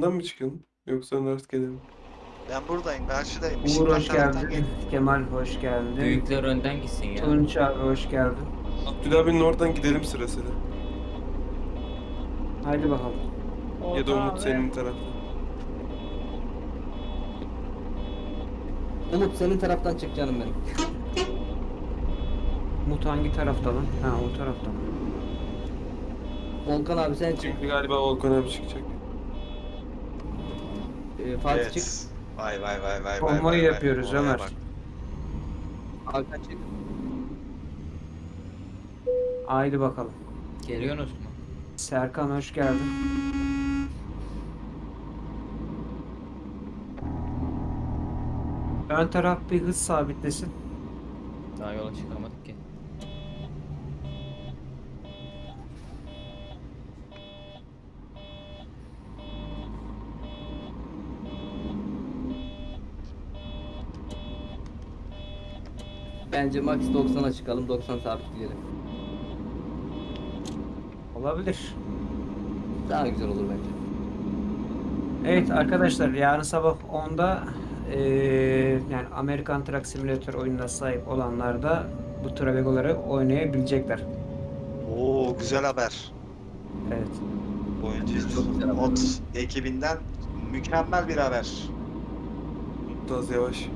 altından mı çıkın? Yoksa rastgele mi? Ben buradayım. Karşıdayım. Uğur hoş taraftan geldin. gel- Kemal hoş geldin. Büyükler önden gitsin ya. Tunç abi hoş geldin. Abdülhabi'nin oradan gidelim sırasıyla. Haydi bakalım. Ya da Umut senin tarafta. Umut senin taraftan çık canım benim. Umut hangi tarafta lan? Ha o tarafta? Volkan abi sen çık. Şimdi galiba Volkan abi çıkacak. Ee, Fatih Evet. çık. Vay vay vay vay vay. Konvoy vay, vay. yapıyoruz Olaya Ömer. bak. Hakan çık. Haydi bakalım. Geliyorsunuz mu? Serkan hoş geldin. Ön taraf bir hız sabitlesin. Daha yola çıkamadık ki. Bence max 90'a çıkalım. 90 sabit gidelim. Olabilir. Daha güzel olur bence. Evet arkadaşlar yarın sabah 10'da eee, yani Amerikan Truck Simulator oyununa sahip olanlar da bu Travego'ları oynayabilecekler. Oo güzel haber. Evet. Oyuncu Çok güzel haber. mod ekibinden mükemmel bir haber. Umut az yavaş.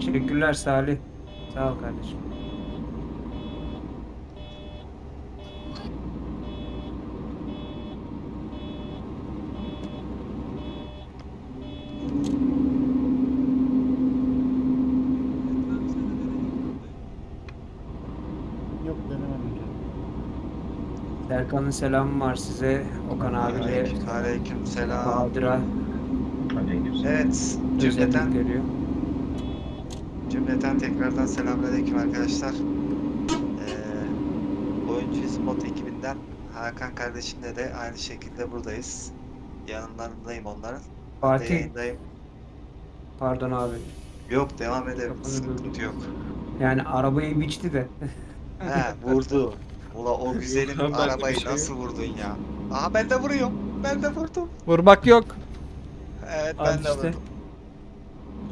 Teşekkürler Salih. Sağ ol kardeşim. Serkan'ın selamı var size. Okan abi ve Aleyküm, aleyküm selam. Bahadır'a Evet, cümleten, veriyor. Cümleten tekrardan selamünaleyküm arkadaşlar. Ee, Oyuncuyuz mod ekibinden Hakan kardeşimle de aynı şekilde buradayız. Yanlarındayım onların. Fatih, yayındayım. pardon abi. Yok devam edelim, sıkıntı yok. Yani arabayı biçti de. He vurdu. Ula o güzelim arabayı şey nasıl vurdun ya? Aha ben de vuruyorum. Ben de vurdum. Vurmak yok. Evet Al ben de işte. vurdum.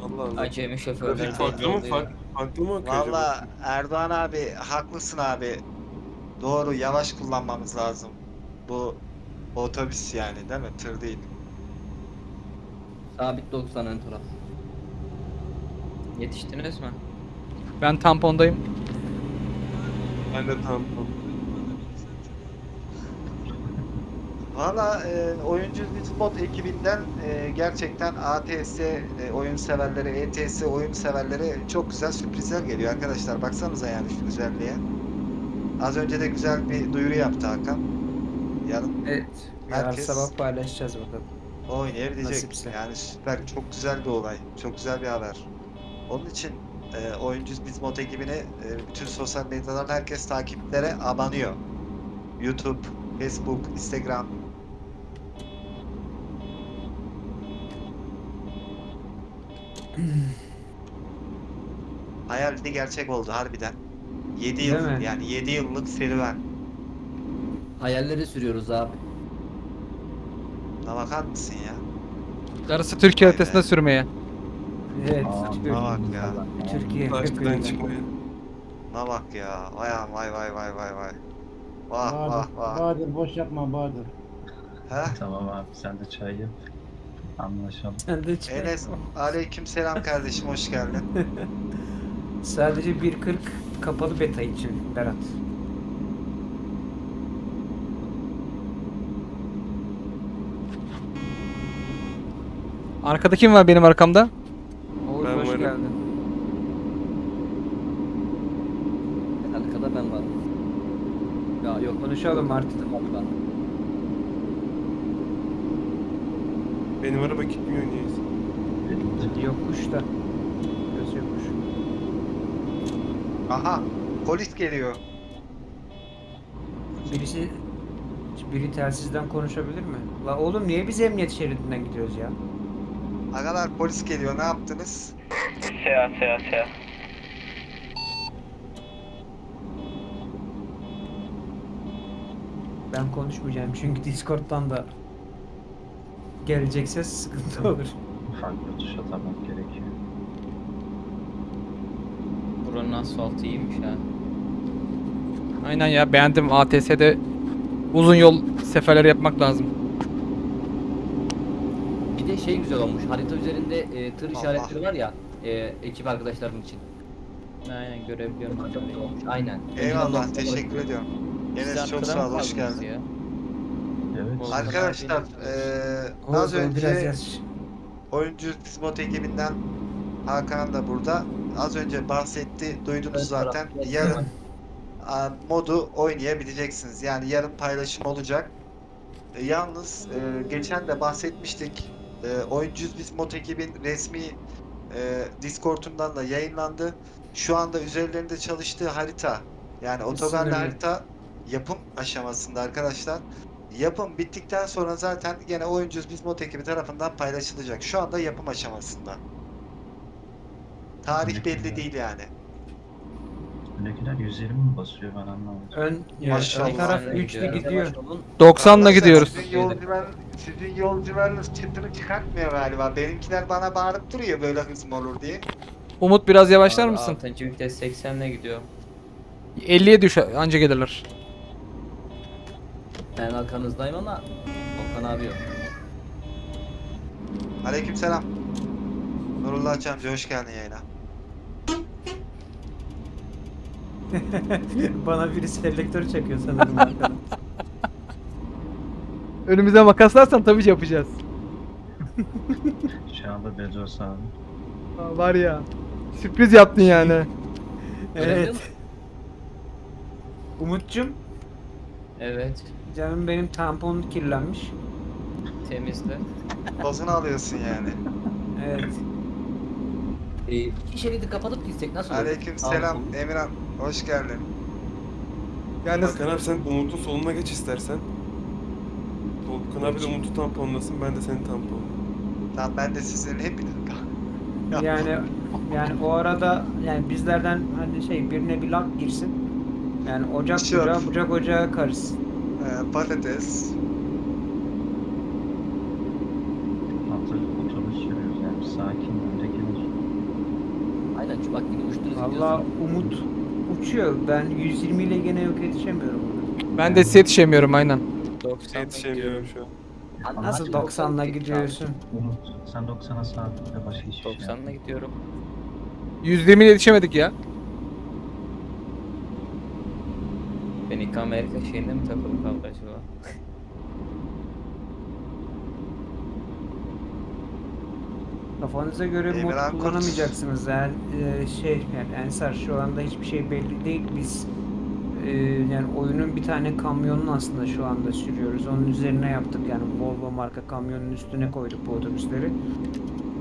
Allah Allah. Acemi şoförler. Trafik farklı mı? Farklı, farklı mı akıyor acaba? Valla Erdoğan abi haklısın abi. Doğru yavaş kullanmamız lazım. Bu otobüs yani değil mi? Tır değil. Sabit 90 ön taraf. Yetiştiniz mi? Ben tampondayım. Ben de tam. Valla e, oyuncu mod ekibinden e, gerçekten ATS e, oyun severleri, ETS oyun severleri çok güzel sürprizler geliyor arkadaşlar. Baksanıza yani şu güzelliğe. Az önce de güzel bir duyuru yaptı Hakan. Yarın Evet. Yarın Herkes- sabah paylaşacağız bakalım. oynayabilecek. Nasipse. Yani süper, çok güzel bir olay. Çok güzel bir haber. Onun için e, oyuncu biz mod ekibini e, bütün sosyal medyadan herkes takiplere abanıyor. YouTube, Facebook, Instagram. Hayaldi gerçek oldu harbiden. 7 Değil yıl mi? yani 7 yıllık serüven. Hayalleri sürüyoruz abi. Buna bakar mısın ya? Darısı Türkiye Vay be. sürmeye. Evet. Buna bak ya. Türkiye hepimiz. çıkmaya. Buna bak ya. Vay vay vay vay vay vay. Vah vah Bahadır, vah. Bahadır boş yapma Bahadır. Heh. Tamam abi sen de çay yap. Anlaşalım. Enes aleyküm selam kardeşim hoş geldin. Sadece 1.40 kapalı beta için Berat. Arkada kim var benim arkamda? Oğuz Ben hoş varım. geldin. Arkada ben varım. Ya yok Konuşalım artık. Ben. Benim araba gitmiyor niyeyse. Yokuş da. Göz yokuş. Aha polis geliyor. Birisi biri telsizden konuşabilir mi? La oğlum niye biz emniyet şeridinden gidiyoruz ya? Agalar polis geliyor ne yaptınız? Seyahat seyahat seyahat. Ben konuşmayacağım çünkü Discord'dan da gelecekse sıkıntı olur. Farklı tuş atamak gerekiyor. Buranın asfaltı iyiymiş ha. Aynen ya beğendim ATS'de uzun yol seferleri yapmak lazım. Bir de şey güzel olmuş. Harita üzerinde e, tır Allah. işaretleri var ya. E, ekip arkadaşlarım için. Aynen görebiliyorum. Çok iyi olmuş. Aynen. Eyvallah teşekkür ediyorum. Enes çok sağ ol hoş geldin. ya. Evet. Arkadaşlar eee az önce oyuncu Dismot ekibinden Hakan da burada. Az önce bahsetti duydunuz Ön zaten. tarafta- Yarın a, modu oynayabileceksiniz. Yani yarın paylaşım olacak. E, yalnız e, geçen de bahsetmiştik. E, oyuncu Dismot ekibin resmi e, Discord'undan da yayınlandı. Şu anda üzerlerinde çalıştığı harita yani otogarlı harita yapım aşamasında arkadaşlar. Yapım bittikten sonra zaten gene oyuncu Bismot ekibi tarafından paylaşılacak. Şu anda yapım aşamasında. Tarih belli değil yani. Öndekiler 120 mi basıyor ben anlamadım. Ön, Maşallah. ön taraf Aynen, 3'lü gidiyor. gidiyor. 90'la Arkadaşlar, gidiyoruz. Sizin yol güven, sizin yol güveniniz çıtını çıkartmıyor galiba. Benimkiler bana bağırıp duruyor böyle hız mı olur diye. Umut biraz yavaşlar Abi, mısın? Altıncı vites 80'le gidiyor. 50'ye düş anca gelirler. Ben arkanızdayım ama Okan abi yok. Aleykümselam. Nurullah Çamcı hoş geldin yayına. Bana biri selektör çakıyor sanırım arkadan. Önümüze makaslarsan tabii ki yapacağız. Şu anda Bezos abi. Aa, Var ya. Sürpriz yaptın yani. evet. Umut'cum Evet. Canım benim tampon kirlenmiş. Temizle. Tozunu alıyorsun yani. Evet. E, iki şeridi kapatıp gitsek nasıl olur? Aleykümselam Tamam. Emirhan hoş geldin. Yani Hakan abi sen Umut'un soluna geç istersen. Volkan abi de Umut'u tamponlasın ben de seni tamponlayayım. Tamam ben de sizin hepiniz Yani yani o arada yani bizlerden hani şey birine bir lak girsin. Yani ocak Şey yap. ocağı, bucak ocağı karışsın. Ee, patates. Hazır otobüs sürüyoruz yani sakin öndekiler. Aynen şu bak yine uçtunuz Valla. Umut uçuyor. Ben 120 ile gene yok yetişemiyorum. ben de size yetişemiyorum aynen. 90 Yetişemiyorum şu an. Anladın Nasıl mı? 90'la gidiyorsun? Umut sen 90'a sabit başka hiçbir şey 90'la yapma. gidiyorum. 120 ile yetişemedik ya. İlk Amerika şeyinde mi takılı kaldı acaba? Kafanıza göre mod Emirhan Kurt. kullanamayacaksınız. Yani e, şey yani Ensar şu anda hiçbir şey belli değil. Biz e, yani oyunun bir tane kamyonunu aslında şu anda sürüyoruz. Onun üzerine yaptık yani Volvo marka kamyonun üstüne koyduk bu otobüsleri.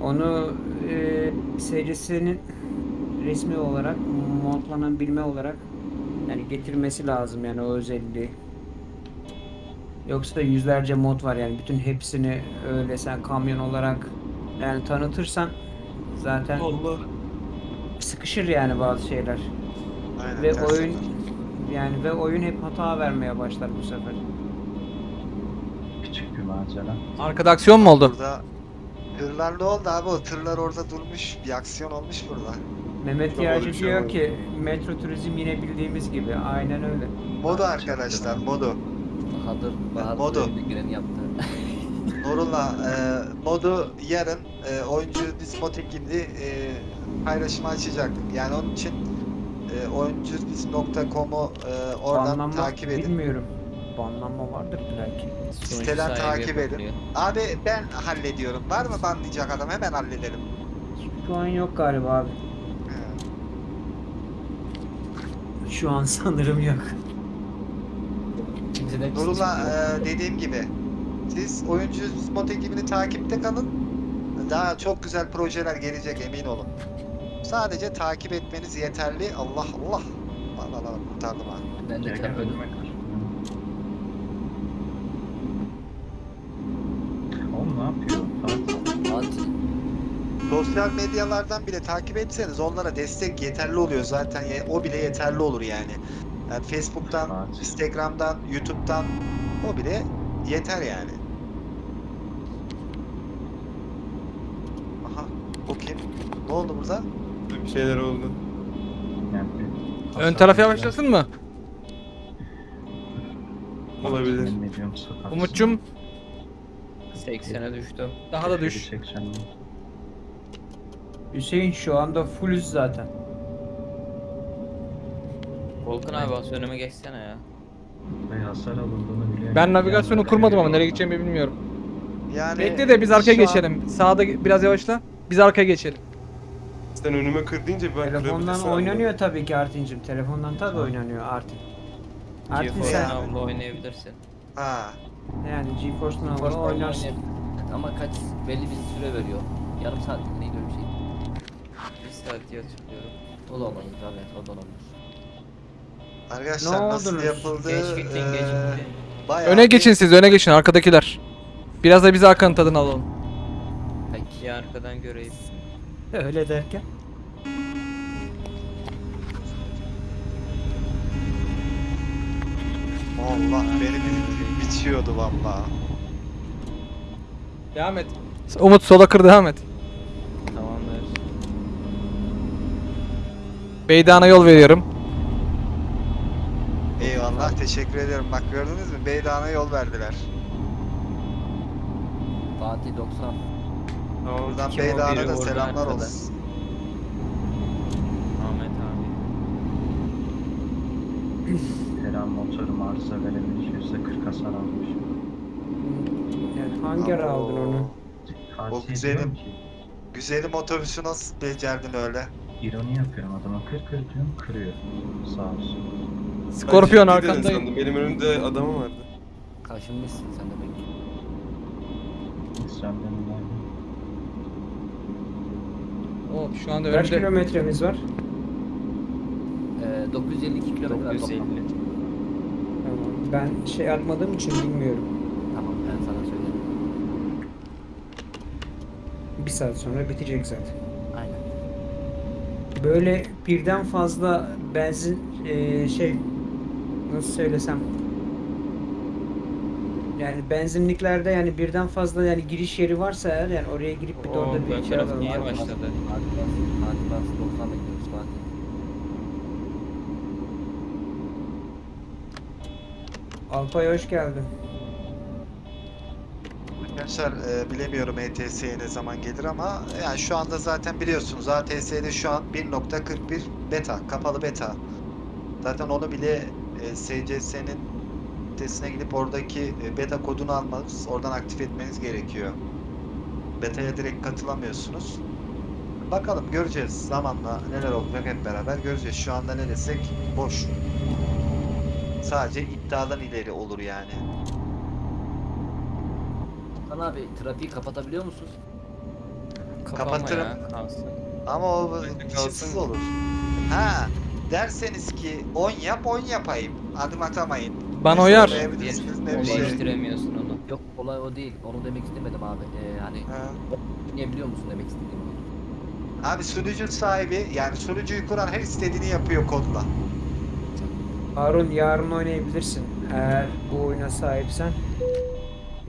Onu e, serisinin resmi olarak modlanabilme olarak yani getirmesi lazım yani o özelliği. Yoksa yüzlerce mod var yani bütün hepsini öyle sen kamyon olarak yani tanıtırsan zaten Allah. sıkışır yani bazı şeyler. Aynen, Ve oyun yapar. yani ve oyun hep hata vermeye başlar bu sefer. Küçük bir macera. Arkada aksiyon mu oldu? Burada tırlar ne oldu abi? O tırlar orada durmuş. Bir aksiyon olmuş burada. Mehmet Çok Yağcı şey diyor var. ki metro turizm yine bildiğimiz gibi. Aynen öyle. Modu arkadaşlar modu. Bahadır, Bahadır Modu. önüne gireni yaptı. Nurullah e, modu yarın e, oyuncu Dismot ekibi e, paylaşımı açacak. Yani onun için e, oyuncudis.com'u e, oradan Banlanma takip edin. bilmiyorum. Banlanma vardır belki. Siteden takip edin. Abi ben hallediyorum. Var mı banlayacak adam? Hemen hallederim. Şu an yok galiba abi. He. Şu an sanırım yok. Kimseden bir Nurullah e, dediğim gibi siz oyuncu Dismot ekibini takipte kalın. Daha çok güzel projeler gelecek emin olun. Sadece takip etmeniz yeterli. Allah Allah. Allah Allah kurtardım ha. Ben de kır. Oğlum ne yapıyor? Sosyal medyalardan bile takip etseniz onlara destek yeterli oluyor zaten. Ye- O bile yeterli olur yani. Yani Facebook'tan, Fatih. Instagram'dan, YouTube'dan o bile yeter yani. Aha, o kim? Ne oldu burada? Bir şeyler oldu. Yani Ön taraf yavaşlasın mı? Olabilir. Umut'cum 80'e düştüm. daha da düş. 80 mi? Hüseyin şu anda fullüz zaten. Volkan abi bas önüme geçsene ya. Ve hasar alındığını biliyorum. Ben navigasyonu kurmadım ama nereye gideceğimi bilmiyorum. Yani Bekle de biz arkaya şu an- geçelim. Sağda biraz yavaşla. Biz arkaya geçelim. Sen önüme kır deyince ben Telefondan kırabilirsin oynanıyor tabii ki Artin'cim. Telefondan tabii oynanıyor Artin. Artin GeForce sen. Now'la oynayabilirsin. Ha, yani GeForce Now'la oynarsın. Ama kaç belli bir süre veriyor. Yarım saat mi neydi öyle bir şey. Saat diye hatırlıyorum. O da olabilir evet o da olabilir. arkadaşlar Ne nasıl oldunuz? yapıldığı Geçmiştin eee, geçmiştin. bayağı Öne bir- geçin siz öne geçin arkadakiler. Biraz da biz arkanın tadını alalım. Peki. Bir arkadan göreyim. Öyle derken. Allah beni bir bitiyordu vallahi. Devam et. Umut sola kır devam et. Beydan'a yol veriyorum. Eyvallah teşekkür ederim. Bak gördünüz mü? Beydağ'a yol verdiler. Fatih 90. Tamam. Buradan Kim o biri da orada selamlar arkada? olsun. Ahmet abi. Her motorum arıza verebilmiş. %40 hasar almış. Yani hangi ara aldın onu? Fatih güzelim. ki, Güzelim otobüsü nasıl becerdin öyle? İroni yapıyorum adama. Kır kır diyorum kırıyor. Sağ olsun. Skorpiyon Ben ciddi dedin arkandayım. sandım. Benim önümde adamım vardı. Kaşınmışsın sen demek ki. İsyan denilen. Hop şu anda Kaç önümde. kilometremiz var? Ee, 952 kilometre var 950. toplam. Tamam. Ben şey atmadığım için bilmiyorum. Tamam ben sana söylerim. Bir saat sonra bitecek zaten. Böyle birden fazla benzin eee, şey nasıl söylesem yani benzinliklerde yani birden fazla yani giriş yeri varsa eğer yani oraya girip bir de orada bir taraf alalım. niye başladı? Fatih bas. Fatih bas. 90 bekliyoruz Fatih. Alpay hoş geldin. Arkadaşlar e, bilemiyorum ETS'ye ne zaman gelir ama yani şu anda zaten biliyorsunuz ATS'de şu an 1.41 beta, kapalı beta. Zaten onu bile e, SCS'nin sitesine gidip oradaki e, beta kodunu almanız, oradan aktif etmeniz gerekiyor. Beta'ya direkt katılamıyorsunuz. Bakalım göreceğiz zamanla neler olacak hep beraber göreceğiz. Şu anda ne desek boş. Sadece iddiadan ileri olur yani. Hakan abi trafiği kapatabiliyor musun? Kapama Kapatırım. ya, kalsın. Ama o kalsın. olur. Ha derseniz ki 10 yap 10 yapayım. Adım atamayın. Bana uyar. söyleyebilirsiniz, ne bir şey. Değiştiremiyorsun onu. Yok olay o değil. Onu demek istemedim abi. Ee, hani Ha. niye biliyor musun demek istediğimi. Abi sunucu sahibi yani sunucuyu kuran her istediğini yapıyor kodla. Harun yarın oynayabilirsin. Eğer bu oyuna sahipsen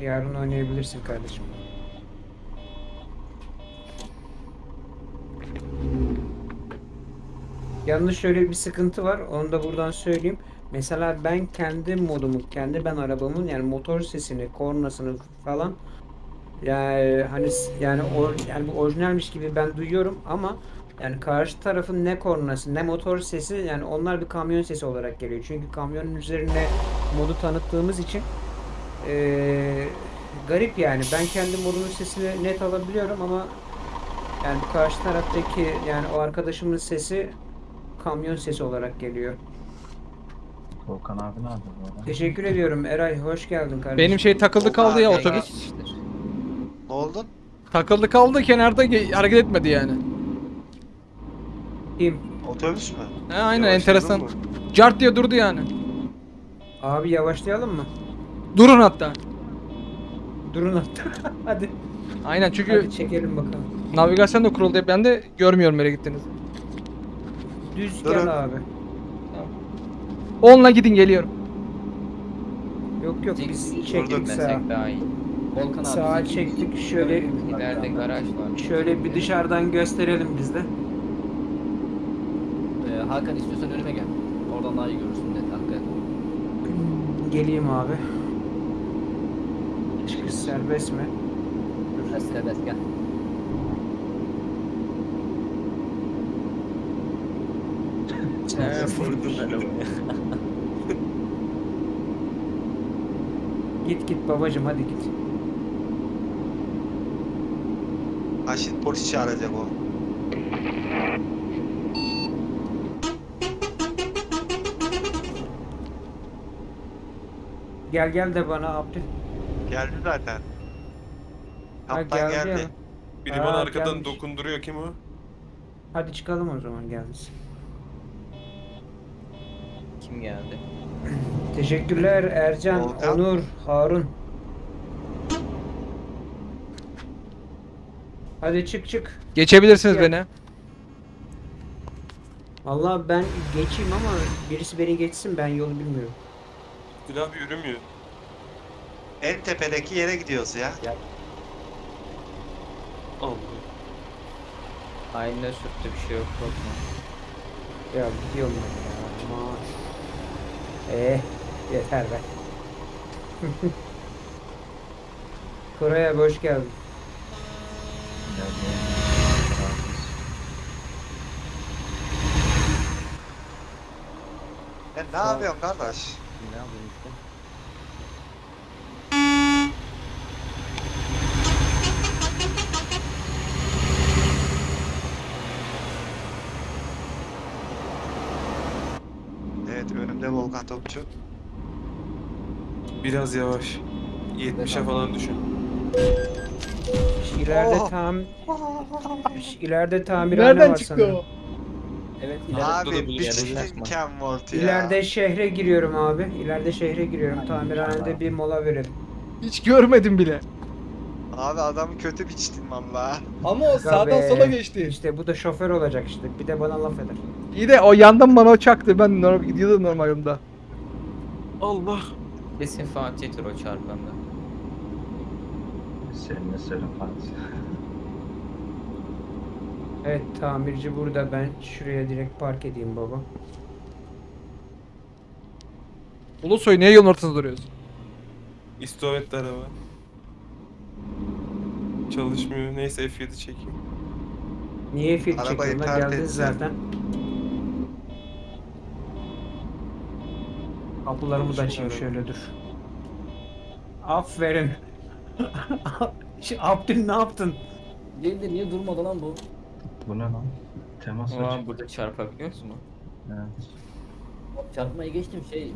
yarın oynayabilirsin kardeşim. Yalnız şöyle bir sıkıntı var. Onu da buradan söyleyeyim. Mesela ben kendi modumu, kendi ben arabamın yani motor sesini, kornasını falan yani hani yani or, yani bu orijinalmiş gibi ben duyuyorum ama yani karşı tarafın ne kornası ne motor sesi yani onlar bir kamyon sesi olarak geliyor. Çünkü kamyonun üzerine modu tanıttığımız için eee, garip yani. Ben kendi modumun sesini net alabiliyorum ama yani karşı taraftaki yani o arkadaşımın sesi kamyon sesi olarak geliyor. Volkan abi nerede bu arada? Teşekkür ediyorum Eray. Hoş geldin kardeşim. Benim şey takıldı kaldı ya otobüs. Ne oldun? Takıldı kaldı kenarda ge- hareket etmedi yani. Kim? Otobüs mü? He aynen Yavaşladın enteresan. mı? Cart diye durdu yani. Abi yavaşlayalım mı? Durun hatta. Durun hatta. Hadi. Aynen çünkü Hadi çekelim bakalım. navigasyon da kuruldu. Ben de görmüyorum nereye gittiniz. Düz Durun. gel abi. Onunla gidin geliyorum. Yok yok Dik- biz çektik sağa. desek daha iyi. Volkan abi. Sağa bizi- çektik şöyle İleride garaj var. şöyle bir dışarıdan gösterelim biz de. Ee, Hakan istiyorsan önüme gel. Oradan daha iyi görürsün net arkaya. Geleyim abi. Çıkış serbest mi? Dur serbest gel. He, vurdum arabaya. Git git babacım hadi git. Ha şimdi polis çağıracak o. Gel gel de bana Abdül. Geldi zaten. Ha, Kaptan geldi geldi. ya. Biri Aa, bana arkadan gelmiş. dokunduruyor kim o? Hadi çıkalım o zaman geldiniz. Kim geldi? Teşekkürler Ercan, Volkan. Onur, Harun. Hadi çık çık. Geçebilirsiniz Gel. beni. Vallahi ben geçeyim ama birisi beni geçsin ben yolu bilmiyorum. Dil abi yürümüyor. En tepedeki yere gidiyoruz ya. Allah. Ayna sürttü bir şey yok korkma. Ya gidiyorum ben ya. Aman. Eh yeter be. Koray abi hoş geldin. Sen ne yapıyorsun kardeş? Ne yapayım işte. Evet Volkan Topçu. Biraz yavaş. 70'e falan düşün. İleride Oh. tam ileride tamirhane Nereden var çıktı sanırım. o? Evet ileride. Abi bir çizim. Ken Volt ya. İleride şehre giriyorum abi. İleride şehre giriyorum. Tamirhanede bir mola verelim. Hiç görmedim bile. Abi adamı kötü biçtin valla. Ama o Aga be. İşte bu da şoför olacak işte. Bir de bana laf eder. İyi de o yandan bana o çaktı. Ben normal, gidiyordum normal yolda. Allah. Kesin Fatih'tir o çarpanda. Seninle söyle Fatih. Evet tamirci burada. Ben şuraya direkt park edeyim baba. Ulusoy niye yolun ortasında duruyorsun? İstovetli araba. Çalışmıyor. Neyse F7 çekeyim. Niye fil Arabayı çekiyorsun? pert Geldin etsin. zaten. Kapılarımı da açayım şöyle dur. Aferin. Şu Abdül ne yaptın? Değil de niye durmadı lan bu? Bu ne lan? Temas açık. burada çarpabiliyor musun? Evet. Çarpmayı geçtim şey.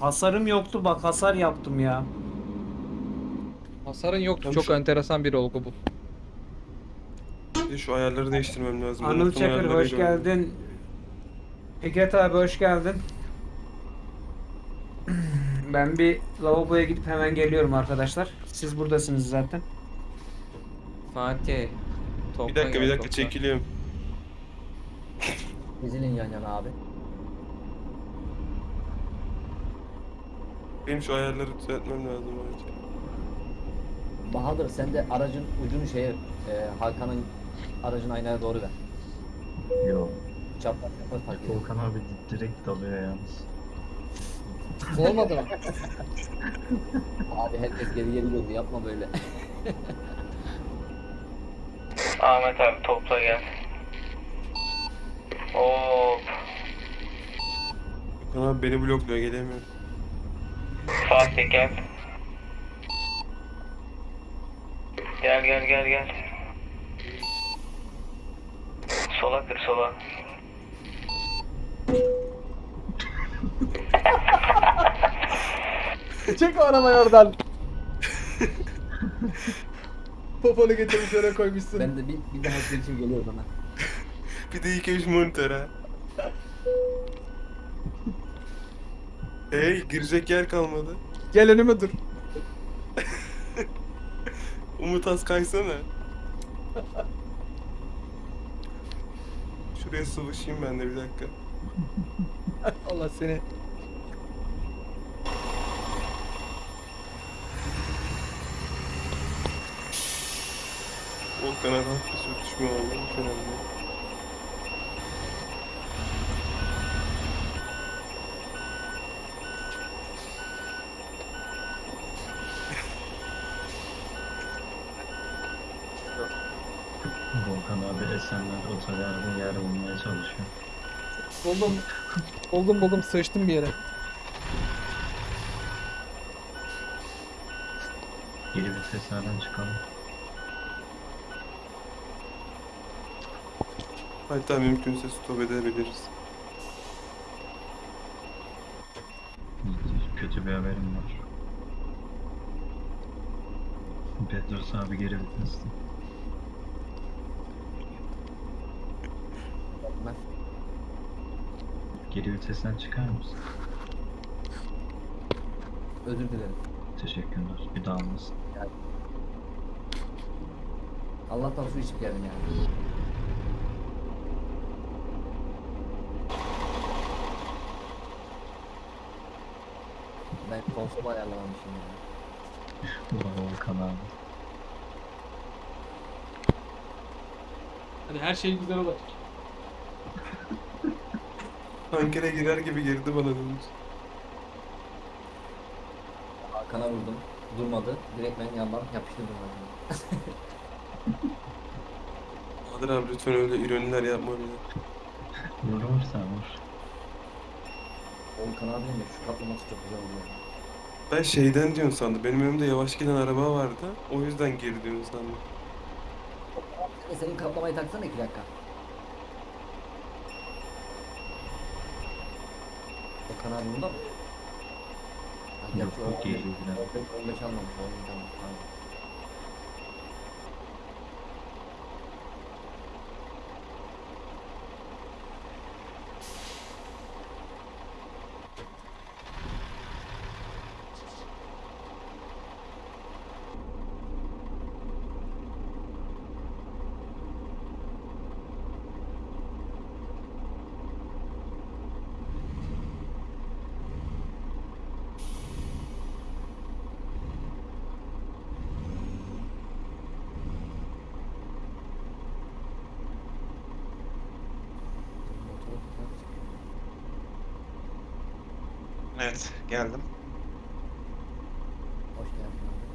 Hasarım yoktu bak hasar yaptım ya. Hasarın yoktu. Çok enteresan bir olgu bu. Bir şu ayarları değiştirmem lazım. Anıl Unuttum Çakır hoş geldin. Fikret abi hoş geldin. Ben bir lavaboya gidip hemen geliyorum arkadaşlar. Siz buradasınız zaten. Fatih. Topla Bir dakika bir dakika topla. çekiliyorum. Dizilin yan yana abi. Benim şu ayarları düzeltmem lazım. acil. Bahadır sen de aracın ucunu şeye e, Hakan'ın aracın aynaya doğru ver. Yok. Çapraz çapraz fark ediyor. Volkan abi di- direkt dalıyor yalnız. Olmadı mı? abi herkes geri geri döndü yapma böyle. Ahmet abi topla gel. Hop. Gökhan abi beni blokluyor gelemiyorum. Fatih gel. Gel gel gel gel. Sola kır sola. Çek o arabayı oradan. Poponu getirmiş oraya koymuşsun. ben de bir, bir daha için geliyor bana. Bir de ilk ev monitör ha. Hey girecek yer kalmadı. Gel önüme dur. Umut az kaysana. Şuraya sıvışayım ben de bir dakika. Allah seni. Bir sürtüşme oldu. Önemli. Volkan abi Esenler otogarda yer bulmaya çalışıyor. Buldum. Buldum buldum sıçtım bir yere. Geri viteslerden çıkalım. Hatta mümkünse stop edebiliriz. Kötü bir haberim var. Petros abi geri viteste. Ben Geri vitesten çıkar mısın? özür dilerim. Teşekkürler. Bir daha olmasın. Allah'tan su içip geldim yani. Konsolu ayarlamamışım ya. Ulan Volkan abi. Hadi her şey güzel olacak. Tankere girer gibi girdi bana dönüş. Hakan'a vurdum. Durmadı. Direkt ben yandan yapıştırdım Hakan'ı. Bahadır abi lütfen öyle ironiler yapma bize. Vur vur sen vur. Volkan abinin de şu kaplaması çok güzel oluyor. Ben şeyden diyorsun sandım. Benim önümde yavaş giden araba vardı. O yüzden geri diyorsun sandım. E senin kaplamayı taksana iki dakika. Volkan abi bunda mı? Yok, yok, o geri 15 gidiyor. 15 almamış. Oğlum, tamam, tamam. Motoru tutar. Evet geldim. Hoş geldin abi.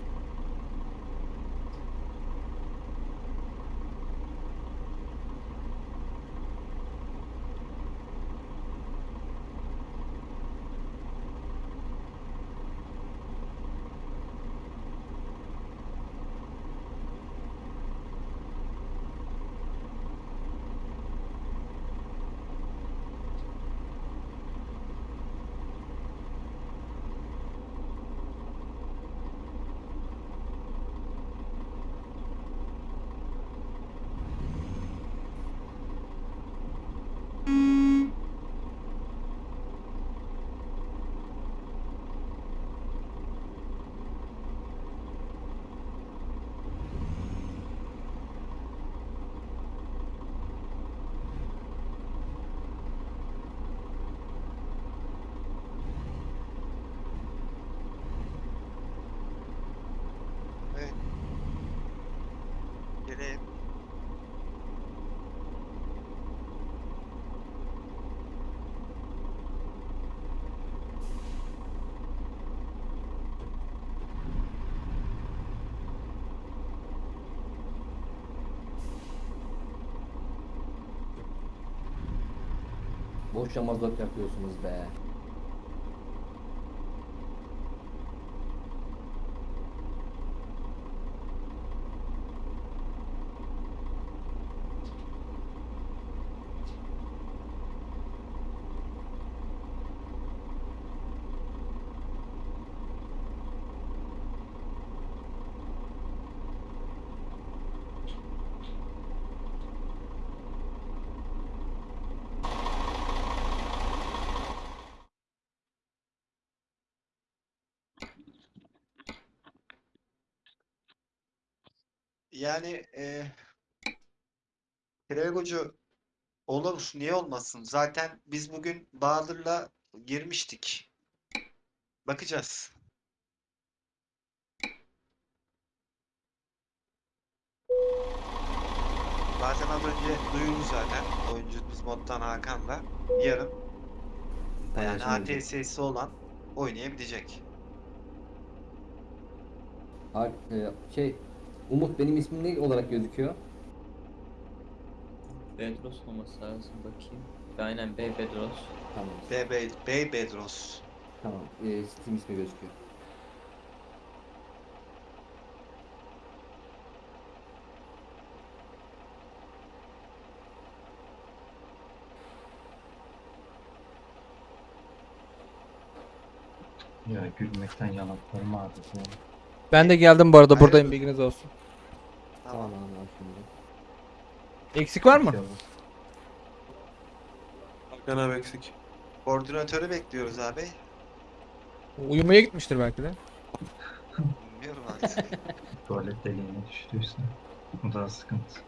Geleyim. Boşça mazot yapıyorsunuz be. Yani e, Tregocu Olur, niye olmasın? Zaten biz bugün Bahadır'la girmiştik. Bakacağız. Zaten az önce duyurdu zaten oyuncumuz moddan Hakan'la. Yarın yani Paylaşım ATS'si olan oynayabilecek. Ha, e, şey Umut benim ismim ne olarak gözüküyor? Bedros olması lazım bakayım. Aynen B Bedros. Tamam. Bey, Bey Bedros. Tamam. E, Steam ismi gözüküyor. Ya gülmekten yanaklarım ağrıdı. Ben de geldim bu arada Hayır. buradayım bilginiz olsun. Tamam tamam tamam şimdi. Eksik var mı? Hakan abi eksik. Koordinatörü bekliyoruz abi. Uyumaya gitmiştir belki de. Bilmiyorum artık. Tuvalet deliğine düştüyse. Bu daha sıkıntı.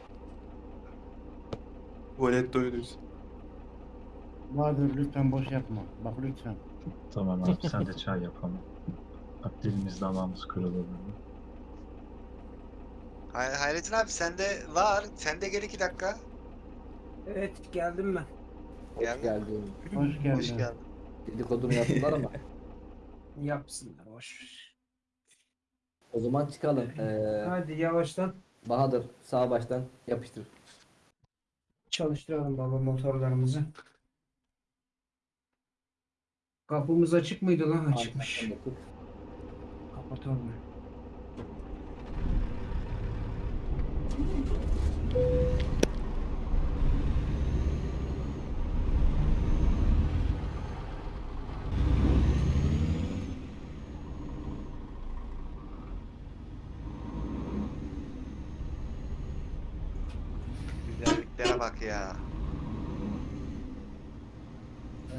Tuvalet doyuruz. Bahadır lütfen boş yapma. Bak lütfen. Tamam abi sen de çay yapalım. Bak dilimiz damağımız kırılır. Hay Hayrettin abi sende var. Sende gel iki dakika. Evet geldim ben. Hoş Geldin. geldin. Hoş geldin. Hoş geldin. Dedikodunu yaptılar ama. Yapsınlar boş. ver. O zaman çıkalım. Ee, Hadi yavaştan Bahadır sağ baştan yapıştır. çalıştıralım baba motorlarımızı. Kapımız açık mıydı lan? Açıkmış. Arkadan da Kapatalım. Güzelliklere bak ya.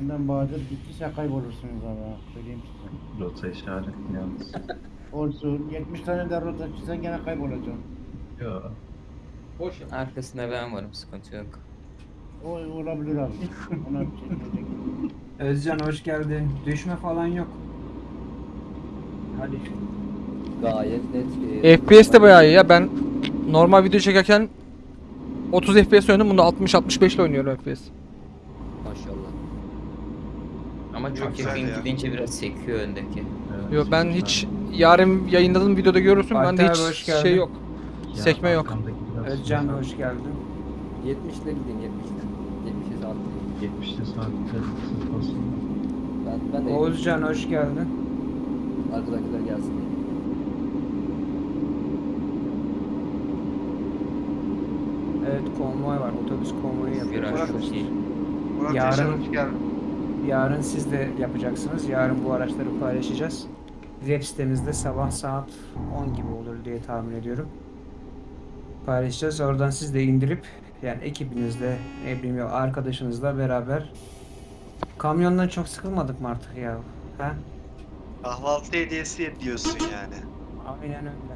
Benden Bahadır gittiyse kaybolursunuz abi. Söyleyeyim size. Rota işaretli yalnız. Olsun. 70 tane de rota çizsen gene kaybolacaksın. Ya Arkasında ben varım sıkıntı yok. O olabilir abi. Ona bir şey diyecek. Özcan hoş geldin. Düşme falan yok. Hadi. Gayet net. FPS de bayağı iyi ya. Ben normal video çekerken 30 FPS oynadım. Bunda 60-65 ile oynuyorum FPS. Maşallah. Ama çok güzel yakın ya. gidince biraz sekiyor öndeki. Yo ben hiç yarın yayınladığım videoda görürsün. Bende Alper, hiç hoş geldin. şey yok. Ya sekme yok. Özcan hoş geldin. 70 ile gidin 70 ile. 70'e saat. 70'te saatte. Ben, ben de Oğuzcan hoş geldin. arkadakiler gelsin. Evet konvoy var. Otobüs konvoyu yapıyoruz. Viraj çok arkadaşlar. iyi. Murat Yarın- Yaşar hoş geldin. Yarın siz de yapacaksınız. Yarın bu araçları paylaşacağız. Web sitemizde sabah saat 10 gibi olur diye tahmin ediyorum. Paylaşacağız. Oradan siz de indirip yani ekibinizle, ne bileyim ya arkadaşınızla beraber kamyondan çok sıkılmadık mı artık ya? Ha? Kahvaltı hediyesi diyorsun yani. Aynen öyle.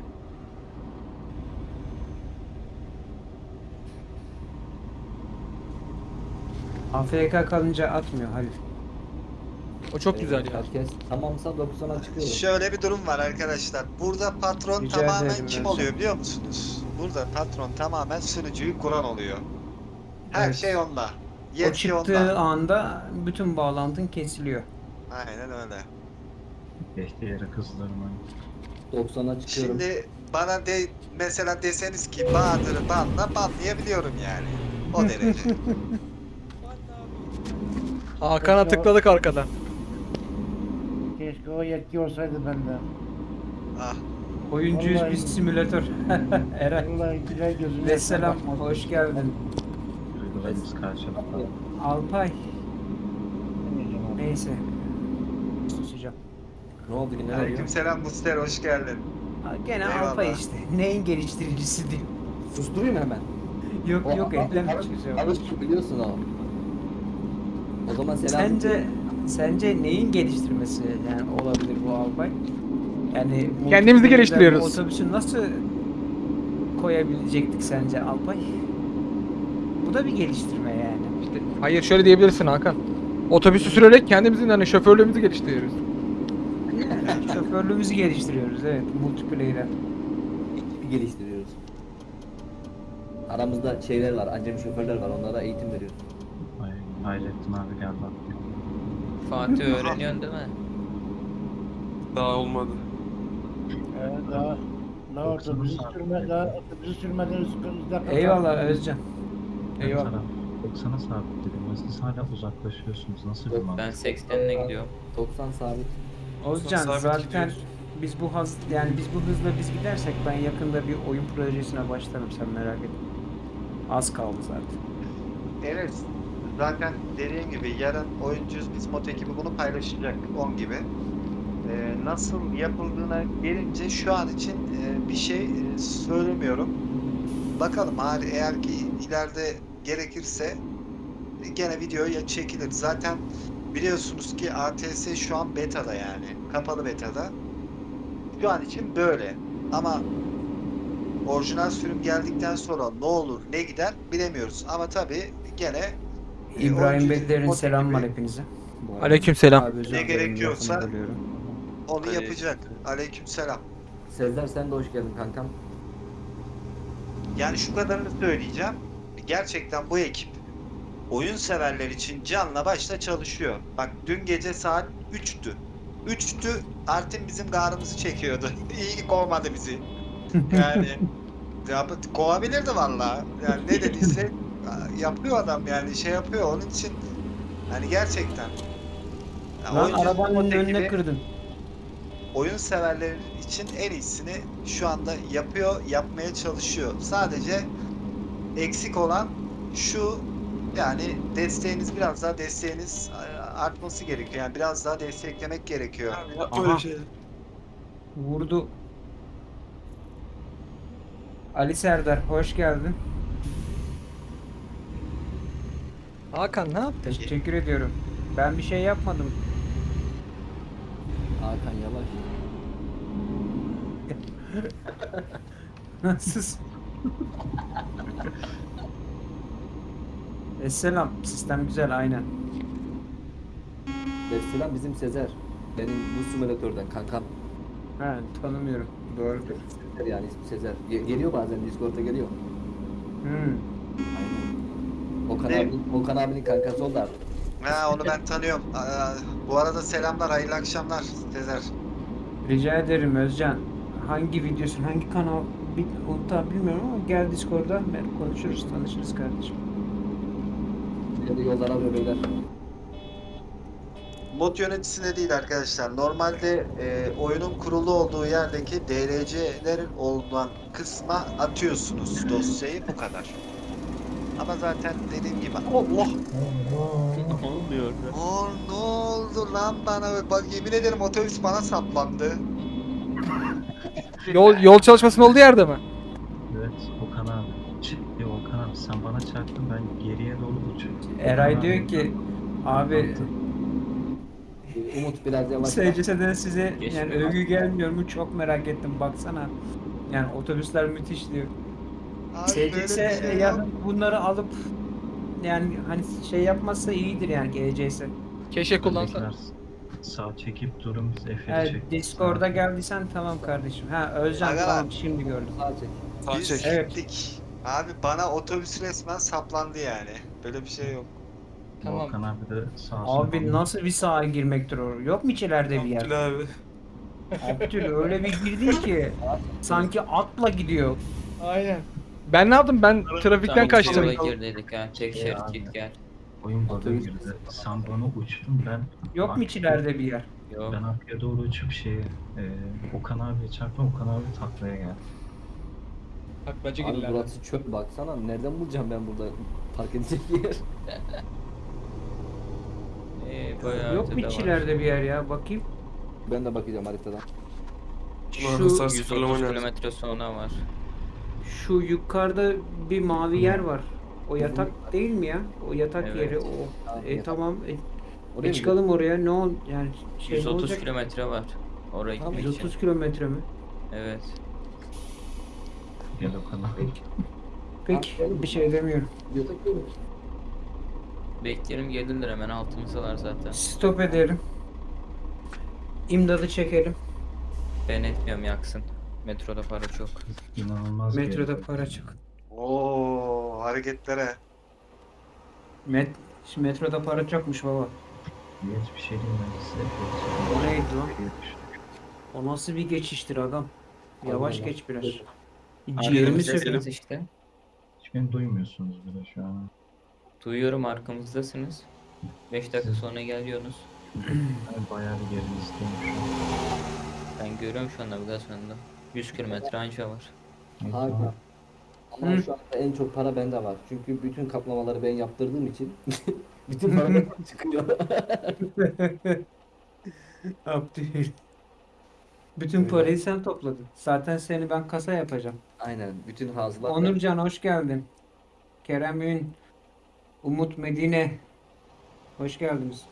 AFK kalınca atmıyor Halil. O çok güzel ya. Herkes tamamsa 90'a çıkıyoruz. Şöyle bir durum var arkadaşlar. Burada patron Rica tamamen ederim kim oluyor biliyor musunuz? Burada patron tamamen sunucuyu kuran oluyor. Her Evet. şey onda. O Yetki çıktığı onda. anda bütün bağlantın kesiliyor. Aynen öyle. Ehtiyarı kızdırmayın. 90'a çıkıyorum. Şimdi bana de mesela deseniz ki Bahadır'ı banla banlayabiliyorum yani. O derece. Hakan'a tıkladık arkadan. Keşke o yetki olsaydı bende. ah. Oyuncuyuz Vallahi- biz simülatör. Eren. Vallahi güzel gözüme Ve selam, hoş geldin. Duygularımız karşılıklı. Alpay, neyse. Susacağım. Ne oldu yine? Aleykümselam Muster hoş geldin. Ha, Gene Eyvallah. Alpay işte. Neyin geliştiricisi diyor. Susturayım mı hemen? Yok yok O- ekleme hiçbir şey yok. Alıştır biliyorsun o. O zaman selam. Sence sence neyin geliştirmesi yani olabilir bu Alpay? Yani Kendimizi geliştiriyoruz. Otobüsü nasıl koyabilecektik sence Alpay? Bu da bir geliştirme yani. Hayır şöyle diyebilirsin Hakan. Otobüsü sürerek kendimizin hani şoförlüğümüzü geliştiriyoruz. Yani şoförlüğümüzü geliştiriyoruz evet multiplayer'e. Ekibi geliştiriyoruz. Aramızda şeyler var, acemi şoförler var. Onlara eğitim veriyoruz. Ay, Hayrettin abi geldi aklıma. Fatih öğreniyorsun değil mi? Daha olmadı. Evet, daha, daha otobüsü sürme, daha otobüsü sürmeden üst dakika. Eyvallah Özcan. Eyvallah. Eyvallah. 90'a sabitledim. Siz hala uzaklaşıyorsunuz. Nasıl bir mantık? ben 80'le gidiyorum. 90 sabit. Özcan Sabit zaten gidiyoruz. biz bu haz yani biz bu hızla biz gidersek ben yakında bir oyun projesine başlarım sen merak etme. Az kaldı zaten. Evet. Zaten dediğim gibi yarın oyuncuyuz biz mod ekibi bunu paylaşacak 10 gibi. Ee, nasıl yapıldığına gelince şu an için e, bir şey e, söylemiyorum. Bakalım hali eğer ki ileride gerekirse e, gene video ya çekilir. Zaten biliyorsunuz ki ATS şu an beta'da yani. Kapalı beta'da. Şu an için böyle. Ama orijinal sürüm geldikten sonra ne olur ne gider bilemiyoruz. Ama tabii gene e, İbrahim oyuncu- Bedler'in mod selam var hepinize. Aleykümselam. Abi özür Ne dilerim, gerekiyorsa- lafını bölüyorum. Onu Aleyküm. yapacak. Aleykümselam. Sezer sen de hoş geldin kankam. Yani şu kadarını söyleyeceğim. Gerçekten bu ekip oyun severler için canla başla çalışıyor. Bak dün gece saat 3'tü. 3'tü Artin bizim garımızı çekiyordu. İyi ki kovmadı bizi. Yani ya, kovabilirdi valla. Yani ne dediyse yapıyor adam yani şey yapıyor onun için hani gerçekten ya Lan arabanın önüne kırdın. oyun severler için en iyisini şu anda yapıyor, yapmaya çalışıyor. Sadece eksik olan şu yani desteğiniz biraz daha desteğiniz e, artması gerekiyor. Yani biraz daha desteklemek gerekiyor. Abi yapma Aha. öyle şey. Vurdu. Ali Serdar hoş geldin. Hakan ne yaptın? Teşekkür ediyorum. Ben bir şey yapmadım. Hakan yavaş. Sus. Esselam. Sistem güzel aynen. Vesselam bizim Sezer. Benim bu simülatörden kankam. Ha tanımıyorum. Doğrudur. Sezer yani ismi Sezer. Ge- geliyor bazen Discord'a geliyor. Hmm. Okan, Ne? abi, Okan abinin kankası oldu abi. Ha onu ben tanıyorum. Aa, bu arada selamlar, hayırlı akşamlar Tezer. Rica ederim Özcan. Hangi videosun, hangi kanal bir, onu tam bilmiyorum ama gel Discord'a ben konuşuruz, tanışırız kardeşim. Şimdi yollar arıyor beyler. Mod yöneticisine değil arkadaşlar. Normalde e, oyunun kurulu olduğu yerdeki DLC'lerin olduğu kısma atıyorsunuz dosyayı bu kadar. Ama zaten dediğim gibi Allah ne oluyor? Aa, ne oldu lan bana bak yemin ederim otobüs bana saplandı. Yol yol çalışmasının olduğu yerde mi? Evet Okan abi. Ciddi Okan abi sen bana çarptın ben geriye doğru uçuyorum. Eray diyor ki abi Umut biraz yavaş. SCS'den size yani övgü gelmiyor mu çok merak ettim baksana. Yani otobüsler müthiş diyor. SCS şey ya bunları alıp yani hani şey yapmazsa iyidir yani GCS. Keşke kullansa. Sağ çekip durun biz F'leri Evet, çek. Discord'a Sağ- geldiysen tamam kardeşim. Ha Özcan Aga. tamam şimdi gördüm. Sağ çek. Sağ Biz çek. Evet. gittik. Abi bana otobüs resmen saplandı yani. Böyle bir şey yok. Tamam. Abi de sağ. Abi nasıl bir sağa girmektir o? Yok mu içeride bir yer? Abdül abi. Abdül öyle bir girdin ki sanki atla gidiyor. Aynen. Ben ne yaptım? Ben trafikten kaçtım. sola gir dedik ha. Tek Ya şerit git gel. Oyun Otobüs- girdi. Sen bana uçtun ben. Yok mu içeride bir yer? Yok. Ben arkaya doğru uçup şeye e, Okan abiye çarptım. Okan abi taklaya geldi. Taklacı Abi burası çöp baksana. Nereden bulacağım ben burada park edecek yer? Ee, bayağı Yok mu ötede var. bir yer ya? Bakayım. Ben de bakacağım haritadan. Şu hasar 130 sıfırlama lazım. kilometre sonra var. Şu yukarıda bir mavi yer var. O yatak değil mi ya? O yatak Evet. yeri o. E yatak. tamam. E, Oraya e, mı çıkalım oraya. Ne ol yani şey ne 130 olacak? kilometre var. Oraya Tamam, gitmek için. 130 kilometre mi? Evet. Gel Okan abi. Peki. Peki bir şey demiyorum. böyle. Bekleyelim gelirler hemen altımızdalar zaten. Stop edelim. İmdadı çekelim. Ben etmiyorum yaksın. Metroda para çok. İnanılmaz Metroda geliyor. para çok. Oo hareketlere. Met Şimdi metroda para çokmuş baba. Geç bir şey diyeyim ben size. O neydi lan? O nasıl bir geçiştir adam? Yavaş Allah. geç biraz. Ciğerimi söküldü. işte. Hiç beni duymuyorsunuz bile şu an. Duyuyorum arkamızdasınız. 5 dakika sonra geliyorsunuz. Ben bayağı bir an. Ben görüyorum şu an navigasyonda. 100 kilometre anca var. Neyse, Harika. Ama Hı. şu anda en çok para bende var. Çünkü bütün kaplamaları ben yaptırdığım için bütün para benden çıkıyor. Abdül. Bütün parayı sen topladın. Zaten seni ben kasa yapacağım. Aynen. Bütün hazırlar. Onurcan hoş geldin. Kerem Ün, Umut Medine. Hoş geldiniz.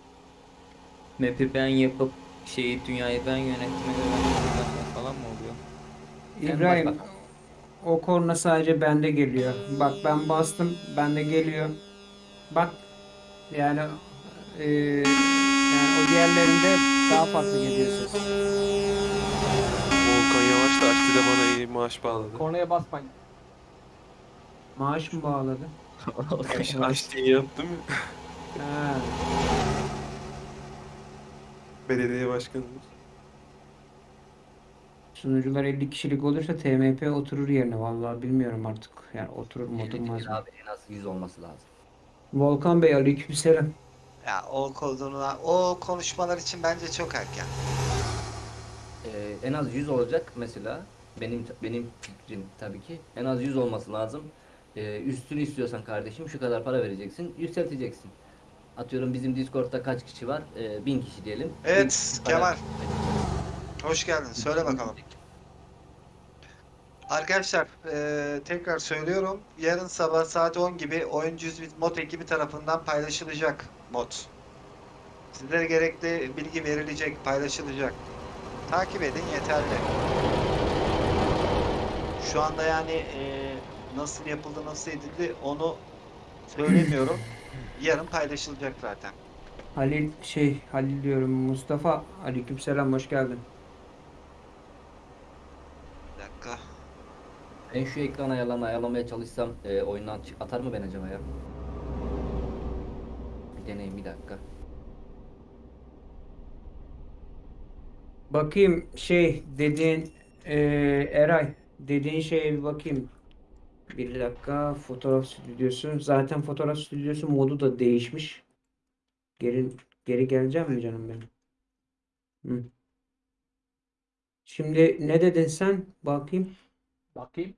Map'i ben yapıp şeyi dünyayı ben yönettiğime göre navigasyon falan mı oluyor? Sen İbrahim, bak o korna sadece bende geliyor. Bak ben bastım, bende geliyor. Bak, yani eee, yani o diğerlerinde daha farklı geliyor ses. Volkan Yavaş da açtı da bana iyi maaş bağladı. Kornaya basmayın. Maaş mı bağladı? Aç diye yaptım ya. Belediye başkanımız. Sunucular 50 kişilik olursa TMP oturur yerine. Vallahi bilmiyorum artık. Yani oturur mu oturmaz mı? Abi en az 100 olması lazım. Volkan Bey aleykümselam. Ya o koduna, o konuşmalar için bence çok erken. Ee, en az 100 olacak mesela. Benim benim fikrim tabii ki. En az 100 olması lazım. Ee, üstünü istiyorsan kardeşim şu kadar para vereceksin. Yükselteceksin. Atıyorum bizim Discord'da kaç kişi var? Ee, 1000 kişi diyelim. Evet, Bin para- Kemal. Hoş geldin. Söyle bakalım. Arkadaşlar eee, tekrar söylüyorum. Yarın sabah saat 10 gibi Oyuncu Yüzbit mod ekibi tarafından paylaşılacak mod. Sizlere gerekli bilgi verilecek, paylaşılacak. Takip edin yeterli. Şu anda yani eee, nasıl yapıldı, nasıl edildi onu söylemiyorum. Yarın paylaşılacak zaten. Halil şey Halil diyorum Mustafa aleykümselam hoş geldin. Bir dakika. Ben şu ekran ayarlarını ayarlamaya çalışsam e, oyundan çık- atar mı ben acaba ya? Bir deneyim bir dakika. Bakayım şey dediğin eee, Eray dediğin şeye bir bakayım. Bir dakika fotoğraf stüdyosu. Zaten fotoğraf stüdyosu modu da değişmiş. Geri geri geleceğim mi canım benim? Hı. Şimdi ne dedin sen? Bakayım. Bakayım.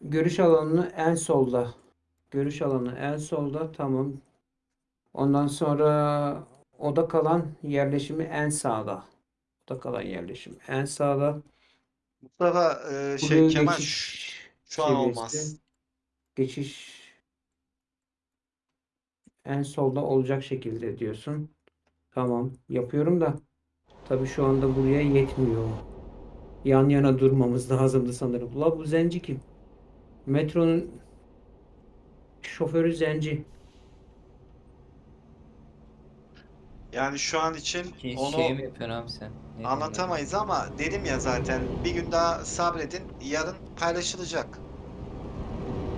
Görüş alanını en solda. Görüş alanı en solda. Tamam. Ondan sonra oda kalan yerleşimi en sağda. Oda kalan yerleşim en sağda. Mustafa eee, şey Buraya Kemal geçiş şu an seviyesi. olmaz. Geçiş en solda olacak şekilde diyorsun. Tamam, yapıyorum da tabii şu anda buraya yetmiyor. Yan yana durmamız lazımdı sanırım. La bu zenci kim? Metronun şoförü zenci. Yani şu an için Ki onu şey mi yapıyorsun abi sen? Ne diyorsun anlatamayız ama dedim ya zaten bir gün daha sabredin. Yarın paylaşılacak.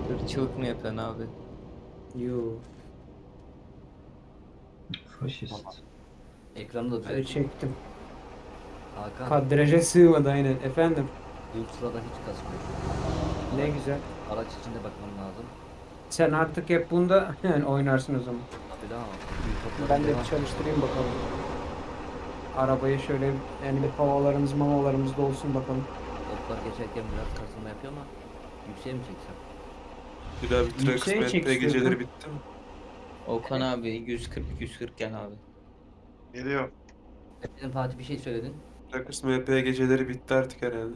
Irkçılık mı yapıyorsun abi? Yo, Faşist. Ekranı da düzelt. çektim. Hakan, Kadraja sığmadı aynen. Efendim, bu sırada hiç kasmıyor. ne güzel. Araç içinde bakmam lazım. Sen artık hep bunda yani oynarsın o zaman. Tabii daha Ben de bir çalıştırayım bakalım. Arabayı şöyle yani bir havalarımız mamalarımız da olsun bakalım. Toplar geçerken biraz kasılma yapıyor ama yükseğe mi çeksem? Bir daha bir Trax Yükseğe çek geceleri bitti mi? Okan abi 140 140 gel abi. Geliyor. Benim Fatih bir şey söyledin. Trax MP geceleri bitti artık herhalde.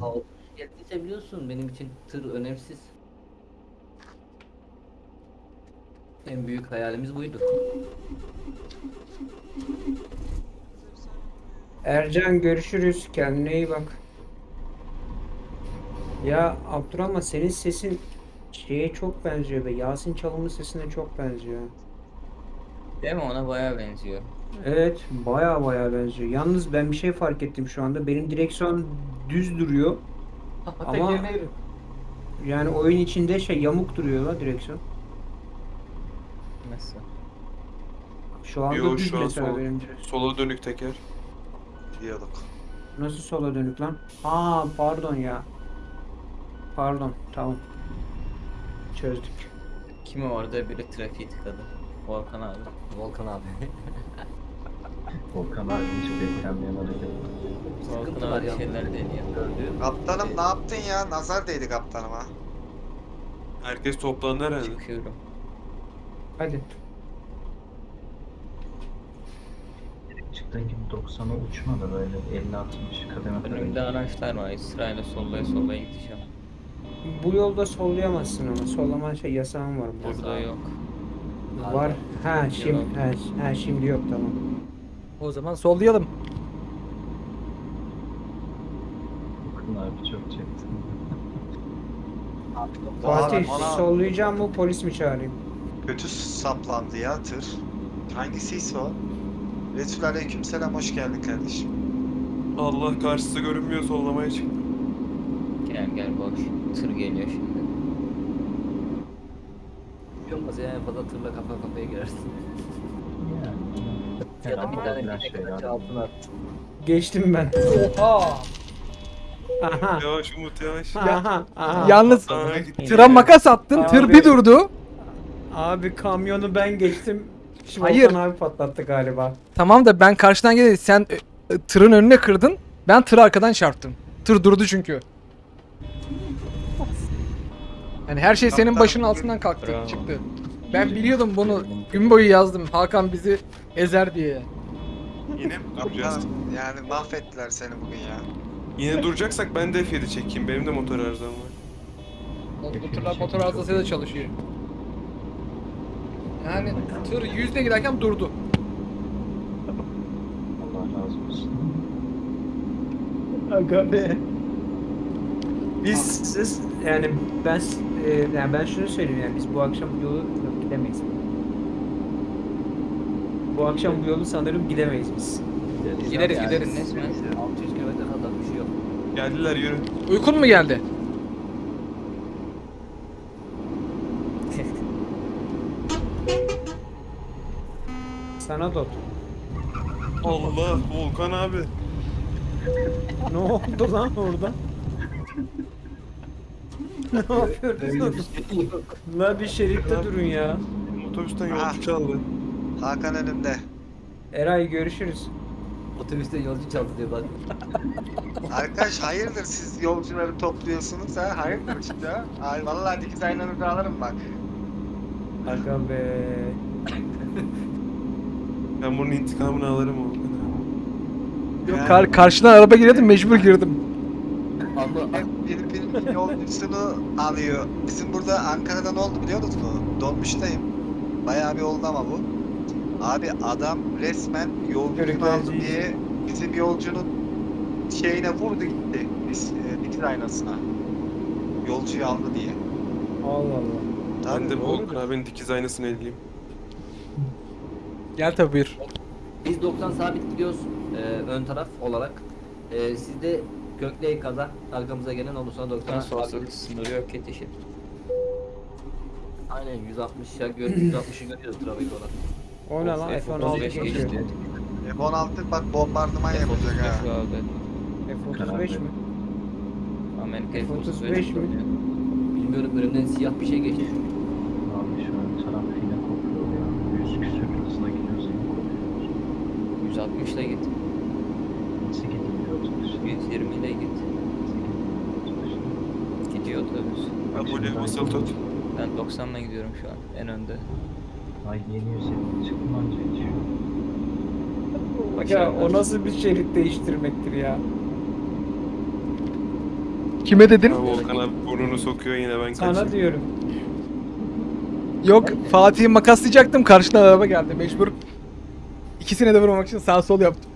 Ha, o geldiyse biliyorsun benim için tır önemsiz. En büyük hayalimiz buydu. Ercan görüşürüz. Kendine iyi bak. Ya Abdurrahman senin sesin Şeye çok benziyor be. Yasin Çalım'ın sesine çok benziyor. Değil mi? Ona bayağı benziyor. Evet, baya baya benziyor. Yalnız ben bir şey fark ettim şu anda. Benim direksiyon düz duruyor. Ama yani oyun içinde şey yamuk duruyor la direksiyon. Nasıl? Şu anda Yo, düz şu an mesela sol. benim direksiyon. Sola dönük teker. Diyorduk. Nasıl sola dönük lan? Aa pardon ya. Pardon tamam. Çözdük. Kimi orada biri trafiği tıkadı. Volkan abi. Volkan abi. Volkan abi hiç beklenmeyen hareket. Sıkıntı var şeyler deniyor. Kaptanım ne yaptın ya? Nazar değdi kaptanıma. Herkes toplandı herhalde. Çıkıyorum. Hadi. Çıktığın gibi 90'a uçma da böyle 50-60 kademe kademe. Önümde araçlar var. Sırayla sollaya sollaya gideceğim. Bu yolda sollayamazsın ama sollama şey yasağın var burada. Burada yok. Var. Ha şimdi ha, ha şimdi yok tamam. O zaman sollayalım. Volkan abi çok çekti. Fatih Bana sollayacağım mı polis mi çağırayım? kötü saplandı ya tır. Hangisiyse o? Resul aleykümselam hoş geldin kardeşim. Allah karşısı görünmüyor sollamaya çıktı. Gel gel boş. Tır geliyor şimdi. Bir olmaz ya en fazla tırla kafa kafaya girersin. Ya da bir tane bir altına. Geçtim ben. Oha! Aha. Yavaş Umut yavaş. Aha. Aha. Yalnız tıra makas attın, tır Abi. bir durdu. Abi kamyonu ben geçtim. Şimdi Hayır. Volkan abi patlattı galiba. Tamam da ben karşıdan geldim. Sen e, e, tırın önüne kırdın. Ben tırı arkadan çarptım. Tır durdu çünkü. Yani her şey senin başının altından kalktı, Bravo. çıktı. Ben biliyordum bunu. Gün boyu yazdım. Hakan bizi ezer diye. Yine mi duracağız? Yani mahvettiler seni bugün ya. Yine duracaksak ben de F7 çekeyim. Benim de motor arızam var. Bu tırlar motor arızasıyla çalışıyor. Yani tır yüzde giderken durdu. Allah razı olsun. Aga be. Biz siz yani ben e, yani ben şunu söyleyeyim yani biz bu akşam yolu gidemeyiz. Bu akşam bu yolu sanırım gidemeyiz biz. Gideriz Yani gideriz. Resmen 600 kilometre kadar bir şey yok. Geldiler yürü. Uykun mu geldi? Sana dot. Allah Volkan abi. Ne oldu lan orada? ne yapıyorsunuz? La bir şeritte durun ya. Otobüsten Ah. yolcu çaldı. Hakan önümde. Eray görüşürüz. Otobüste yolcu çaldı diyor bak. Arkadaş hayırdır siz yolcuları topluyorsunuz ha? Hayırdır işte ha? Ay vallahi dikiz aynanızı alırım bak. Aga be. Ben bunun intikamını alırım abi. Yok kar karşıdan araba girdim mecbur girdim. Allah Hep birbirinin yolcusunu alıyor. Bizim burada Ankara'da ne oldu biliyor musunuz mu? Dolmuştayım. Bayağı bir oldu ama bu. Abi adam resmen Körüklerci. aldı diye bizim yolcunun şeyine vurdu gitti. Biz, e, dikiz aynasına. Yolcuyu aldı diye. Allah Allah. Ben Tabii, de doğru. Volkan abinin dikiz aynasını elleyeyim. Gel tabi buyur. Biz 90 sabit gidiyoruz e, ön taraf olarak. E, siz de Gökleği kaza arkamıza gelen olursa 90 Nasıl olsa sabit. sınırı yok yetişir. Aynen 160 ya gör 160'ı görüyoruz trafik olarak. O ne lan F- F-16 F-35 geçiyor. geçti. F-16 bak bombardıman yapacak ha. F-35 aldı. F-35 mi? Amerika F-35 F-35 mi? Bilmiyorum önümden siyah bir şey geçti. Abi şu an taraf yine kopuyor ya. 100 küsür hızla gidiyoruz yine kopuyor. 160 ile git. Nasıl otobüs? 120 ile git. Gidiyor otobüs. Abone basılı tut. Ben 90 ile gidiyorum şu an en önde. Ay yeni 150 çıktım anca hiç. Ya o nasıl bir şerit değiştirmektir ya? Kime dedin? Volkan abi burnunu sokuyor yine ben Sana kaçayım. diyorum. Yok Fatih'i makaslayacaktım karşıdan araba geldi mecbur. İkisine de vurmak için sağ sol yaptım.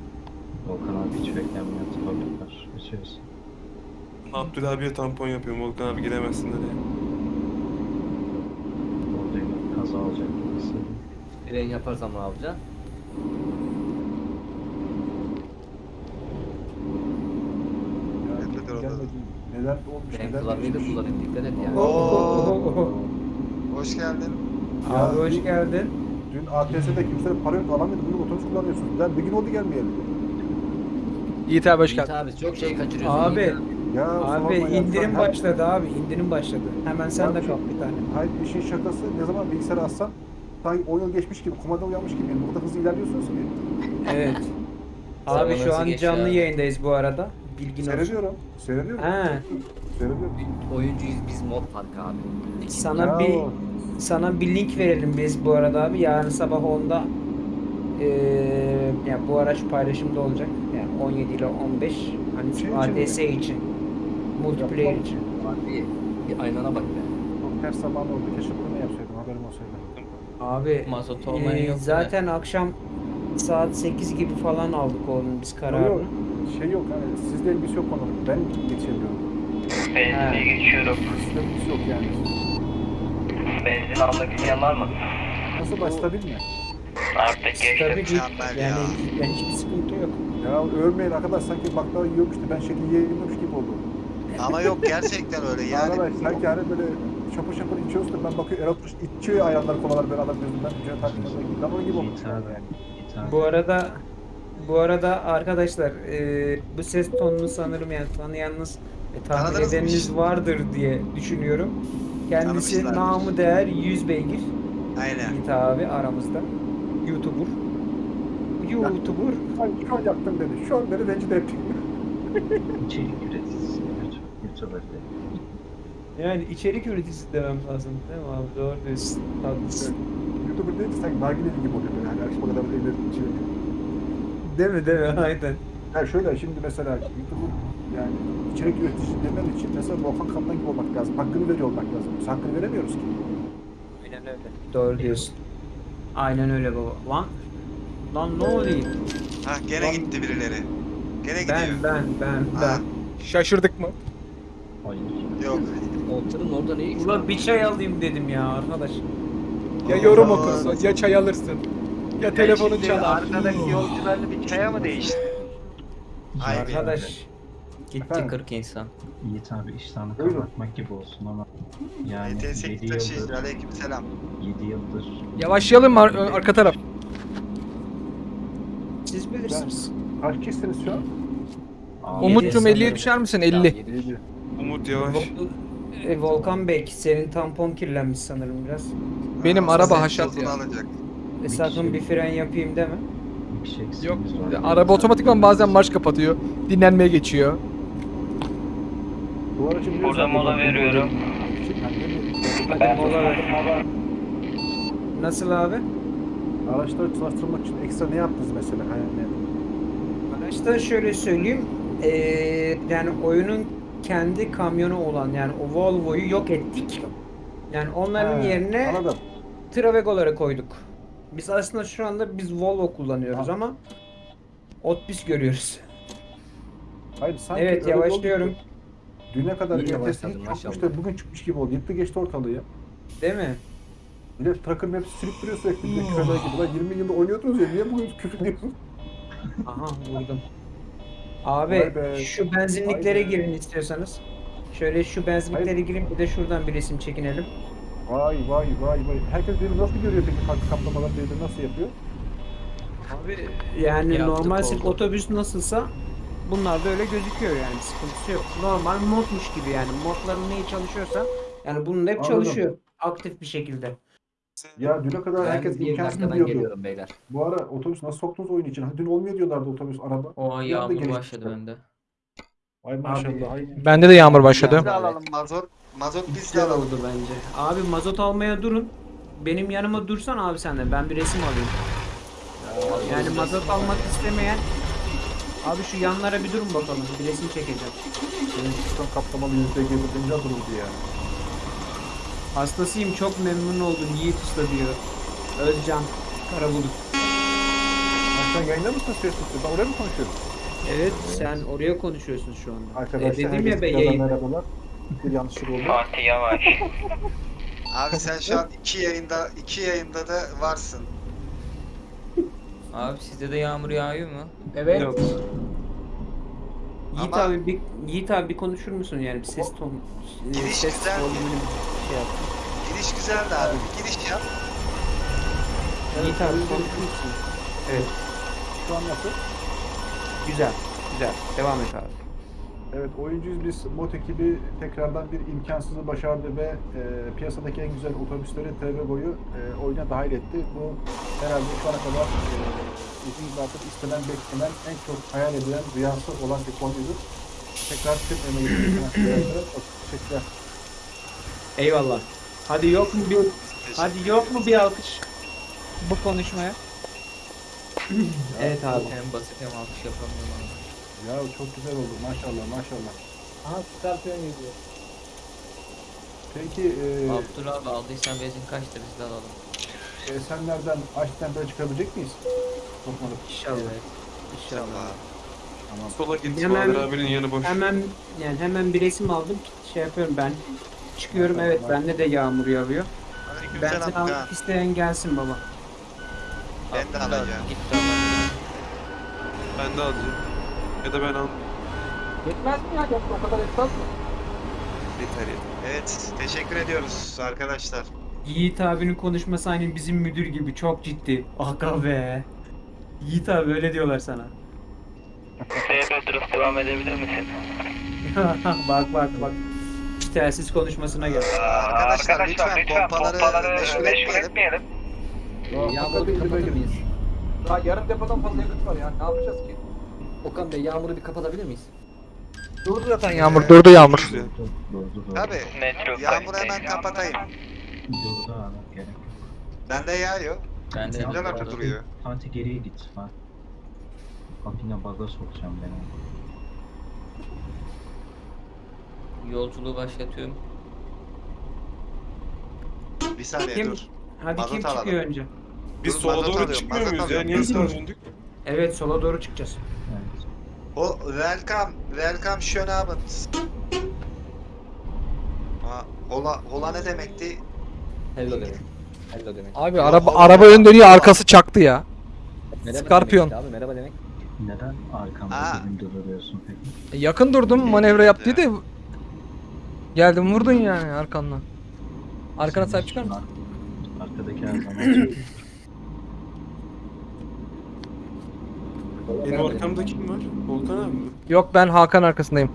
Volkan abi hiç beklenmeyen tıpalıklar. Geçiyoruz. Abdül abiye tampon yapıyorum Volkan abi gidemezsin oraya. Gaza alacak gibi hissediyorum. Fren yaparsam ne yapacaksın? Neler olmuş Ben neler klavyeyi de kullanayım dikkat et yani. Oo. Hoş geldin. Abi hoş geldin. Dün ATS'de kimse para yok alamıyordu. Bugün otobüs kullanıyorsunuz. Ben bir gün oldu gelmeyeli. Yiğit abi hoş Yiğit geldin. abi çok şey kaçırıyorsun. Abi Yiğit Ya abi sorma ya. indirim Her- başladı abi indirim başladı. Hemen sen de Abi, kal bir tane. Hayır işin şakası ne zaman bilgisayara atsan sanki 10 yıl geçmiş gibi, kumanda uyanmış gibi. Yani burada hızlı ilerliyorsunuz ki. Evet. Abi şu an canlı abi? yayındayız bu arada. Bilgin olsun. Seyrediyorum. Seyrediyorum. He, Seyrediyorum. oyuncuyuz biz mod farkı abi. sana Ya bir sana bir link verelim biz bu arada abi. Yarın sabah 10'da eee ya bu araç paylaşımda olacak. Yani 17 ile 15 hani Şey için için. Multiplayer için. Abi bir aynana bak be. Çok ters zaman oldu. Keşke bunu yapsaydım. Haberim olsaydı. Abi Mazot olmayan eee, yok zaten akşam saat 8 gibi falan aldık onun biz kararını. yok. Şey yok. Hani sizde ilgisi yok onun. Ben yetişemiyorum. Benzinliğe geçiyorum. Sizde ilgisi yok yani. Benzin almak isteyen var mı? Nasıl başlabil mi? Artık geçtim. Tabii ki yani ya. yani hiçbir sıkıntı yok. Ya övmeyin arkadaş sanki baklava yiyormuş da ben şekil oldu. Ama yok gerçekten öyle yani. Arkadaş sanki hani böyle şapır şapır içiyorsun da ben bakıyorum Erol içiyor ayağından kolalar böyle adam gözünden ucuna takmıyor onun gibi olmuş yani. Bu arada bu arada arkadaşlar eee, bu ses tonunu sanırım yani tanıyanınız ve tahmin Tanıdınız mı edeniniz hiç? vardır diye düşünüyorum. Kendisi Tanımışlardır. namı değer 100 beygir. Aynen. Yiğit abi aramızda. YouTuber. YouTuber. Şu an yaptım dedi. Şu an beni rencide ettin. İçerik üreticisi. De. Yani içerik üreticisi demem lazım değil mi abi? Doğru diyorsun. Haklısın. YouTuber deyince sanki nargileli gibi oluyor böyle. Hani akşam kadar böyle evlerin içine. Değil mi değil mi? Aynen. Yani şöyle şimdi mesela YouTuber yani içerik üreticisi demen için mesela Volkan Kaplan gibi olmak lazım. Hakkını veriyor olmak lazım. Biz hakkını veremiyoruz ki. Aynen öyle. Doğru diyorsun. Aynen öyle baba. Lan Lan ne oluyor? Ha gene gitti birileri. Gene gidiyor. Ben ben ben Ha, ben. Şaşırdık mı? Hayır. yok. Orada ne? Ulan bir çay alayım dedim ya arkadaş. Ya yorum okursun, ya çay alırsın. Ya telefonun çalar. Arkadaki yolcularını bir çaya mı değişti? Ay. Arkadaş. Gitti Efendim? 40 insan. Yiğit abi iştahını Buyurun. kapatmak gibi olsun ama yani ETS 7 taşıyıcı yıldır, aleyküm selam. 7 yıldır Yavaşlayalım mı ar- arka taraf? Siz bilirsiniz. Kaç kişisiniz şu an? Abi, Umut'cum sanırım. 50'ye düşer misin? Ya, 50. Umut yavaş. Vol- e, Volkan Bey senin tampon kirlenmiş sanırım biraz. Benim Ha, araba haşat ya. alacak. E, sakın bir fren yapayım deme. şey Yok. Araba otomatikman bazen marş kapatıyor. Dinlenmeye geçiyor. Bu aracı biliyorsun. Burada mola veriyorum. Hadi mola ver. Nasıl abi? Araçları çalıştırmak için ekstra ne yaptınız mesela? Hani Araçta şöyle söyleyeyim. eee, yani oyunun kendi kamyonu olan yani o Volvo'yu yok ettik. Yani onların He, yerine Anladım. Travego'ları koyduk. Biz aslında şu anda biz Volvo kullanıyoruz Tamam. ama Otbis görüyoruz. Hayır sanki evet oldu yavaşlıyorum. ki, Düne kadar hiç yokmuş maşallah. da bugün çıkmış gibi oldu. Yıktı geçti ortalığı ya. Değil mi? Bir de Trucker Maps sürüp duruyor sürekli. Bir de küfürler gibi. Ulan 20 yılda oynuyordunuz ya. Niye bugün küfür diyorsunuz? Aha vurdum. Abi Vay be. şu benzinliklere Vay be. girin istiyorsanız. Şöyle şu benzinliklere girin bir de şuradan bir resim çekinelim. Vay vay vay vay. Herkes birbirini nasıl görüyor peki? Kalk kaplamalar birbirini nasıl yapıyor? Abi yani Yaptık, normal oldu. otobüs nasılsa bunlar da öyle gözüküyor yani sıkıntısı yok. Normal modmuş gibi yani modların neyi çalışıyorsa yani bunun hep Anladım. çalışıyor aktif bir şekilde. Ya düne kadar Ben herkes imkansız diyordu. geliyorum beyler. Bu ara otobüs nasıl soktunuz oyun için? Ha, Dün olmuyor diyorlardı otobüs araba. O Bir anda yağmur gelişti. başladı bende. Ay maşallah. Ay. Bende de yağmur Biz başladı. de alalım mazot. Mazot biz de Güzel alalım. oldu bence. Abi mazot almaya durun. Benim yanıma dursan abi sen de ben bir resim alayım. Yani mazot almak istemeyen Abi şu yanlara bir durun bakalım. Bir resim çekeceğim. Senin sistem kaplamalı yüzde gezdiğince dururdu ya. Hastasıyım çok memnun oldum Yiğit Usta diyor. Özcan Karabulut. Sen yayında mı konuşuyorsun? Ben oraya mı konuşuyorum? Evet sen oraya konuşuyorsun şu anda. Arkadaşlar e, dedim ya be yayın. Merhabalar. Bir yanlışlık oldu. Parti yavaş. Abi sen şu an iki yayında iki yayında da varsın. Abi sizde de yağmur yağıyor mu? Evet. Yok. Yiğit Ama- abi bir Yiğit abi bir konuşur musun yani bir ses ton e, Giriş ses güzel. volümünü bir şey yap. Giriş güzeldi abi. Giriş yap. Yiğit abi konuşur musun? Evet. Şu an nasıl? Güzel. Güzel. Devam et abi. Evet oyuncuyuz biz. Mot ekibi tekrardan bir imkansızı başardı ve e, piyasadaki en güzel otobüsleri TV boyu e, oyuna dahil etti. Bu herhalde şu ana kadar e, bizim zaten istenen, beklenen, en çok hayal edilen, rüyası olan bir konuydu. Tekrar tüm emeği çok teşekkürler. Eyvallah. Hadi yok mu bir hadi yok mu bir alkış bu konuşmaya? evet abi. Hem basit hem alkış yapamıyorum. Ya çok güzel oldu maşallah maşallah. Aha skorpiyon geliyor. Peki e, Abdullah abi aldıysan benzin kaçtır biz de alalım. e, senlerden açtan böyle çıkabilecek miyiz? Korkmadım. İnşallah. İnşallah. Tamam. Sola git. Hemen- Bahadır abinin yanı boş. Hemen yani hemen bir resim aldım şey yapıyorum ben. Çıkıyorum evet bende de yağmur yağıyor. Benzin Aleykümselam almak isteyen gelsin baba. Ben de alacağım. Ben de alacağım. Ya da ben almayayım. Yetmez mi ya? Yok, o kadar yetmez mi? Yeter yeter. Evet, teşekkür ediyoruz arkadaşlar. Yiğit abinin konuşması aynı bizim müdür gibi çok ciddi. Aga be. Yiğit abi öyle diyorlar sana. Petros devam edebilir misin? bak bak bak. Telsiz konuşmasına gel. Arkadaşlar, arkadaşlar lütfen, lütfen pompaları, pompaları meşgul, meşgul etmeyelim. etmeyelim. Ya, ya, kapatır mıyız? Daha yarım depodan fazla yakıt var ya. Ne yapacağız ki? Okan Bey yağmuru bir kapatabilir miyiz? Durdu zaten ee, yağmur, durdu yağmur. Tabi. Yağmuru hemen kapatayım. Durdu abi. Gerek. Bende yağıyor. Bende yağmur. Güzel artık duruyor. Santi geriye git. Ben. Kapına baza sokacağım beni. Yolculuğu başlatıyorum. Bir saniye kim? dur. Hadi Mazot kim çıkıyor önce? Biz sola doğru çıkmıyor muyuz ya? Niye sağa döndük? Evet sola doğru çıkacağız. Evet. O welcome, welcome schön Abend. Hola, hola ne demekti? Hello demek. Hello demek. Abi Yo, araba araba ön dönüyor arkası çaktı ya. Merhaba Scorpion. Abi merhaba demek. Neden arkamda dibim duruyorsun peki? E, yakın durdum ee, manevra yap dedi. Geldim vurdun yani arkandan. Arkana sahip çıkar mısın? Arkadaki her zaman Benim arkamda kim var? Volkan abi mi? Yok ben Hakan arkasındayım.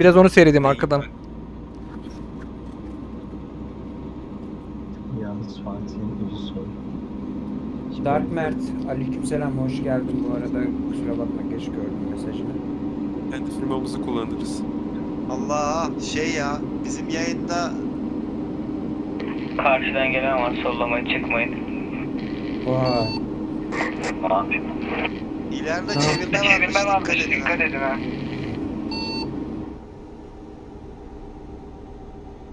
Biraz onu seyredeyim arkadan. Yalnız Fatih'in gözü soru. Dark Mert, aleykümselam hoş geldin bu arada. Kusura bakma geç gördüm mesajını. Kendi firmamızı kullanırız. Allah şey ya bizim yayında Karşıdan gelen var sollamaya çıkmayın. Vay. Abi. İleride Tamam. çevirme varmış. Çevirme varmış. Dikkat edin. ha. Dikkat edin ha.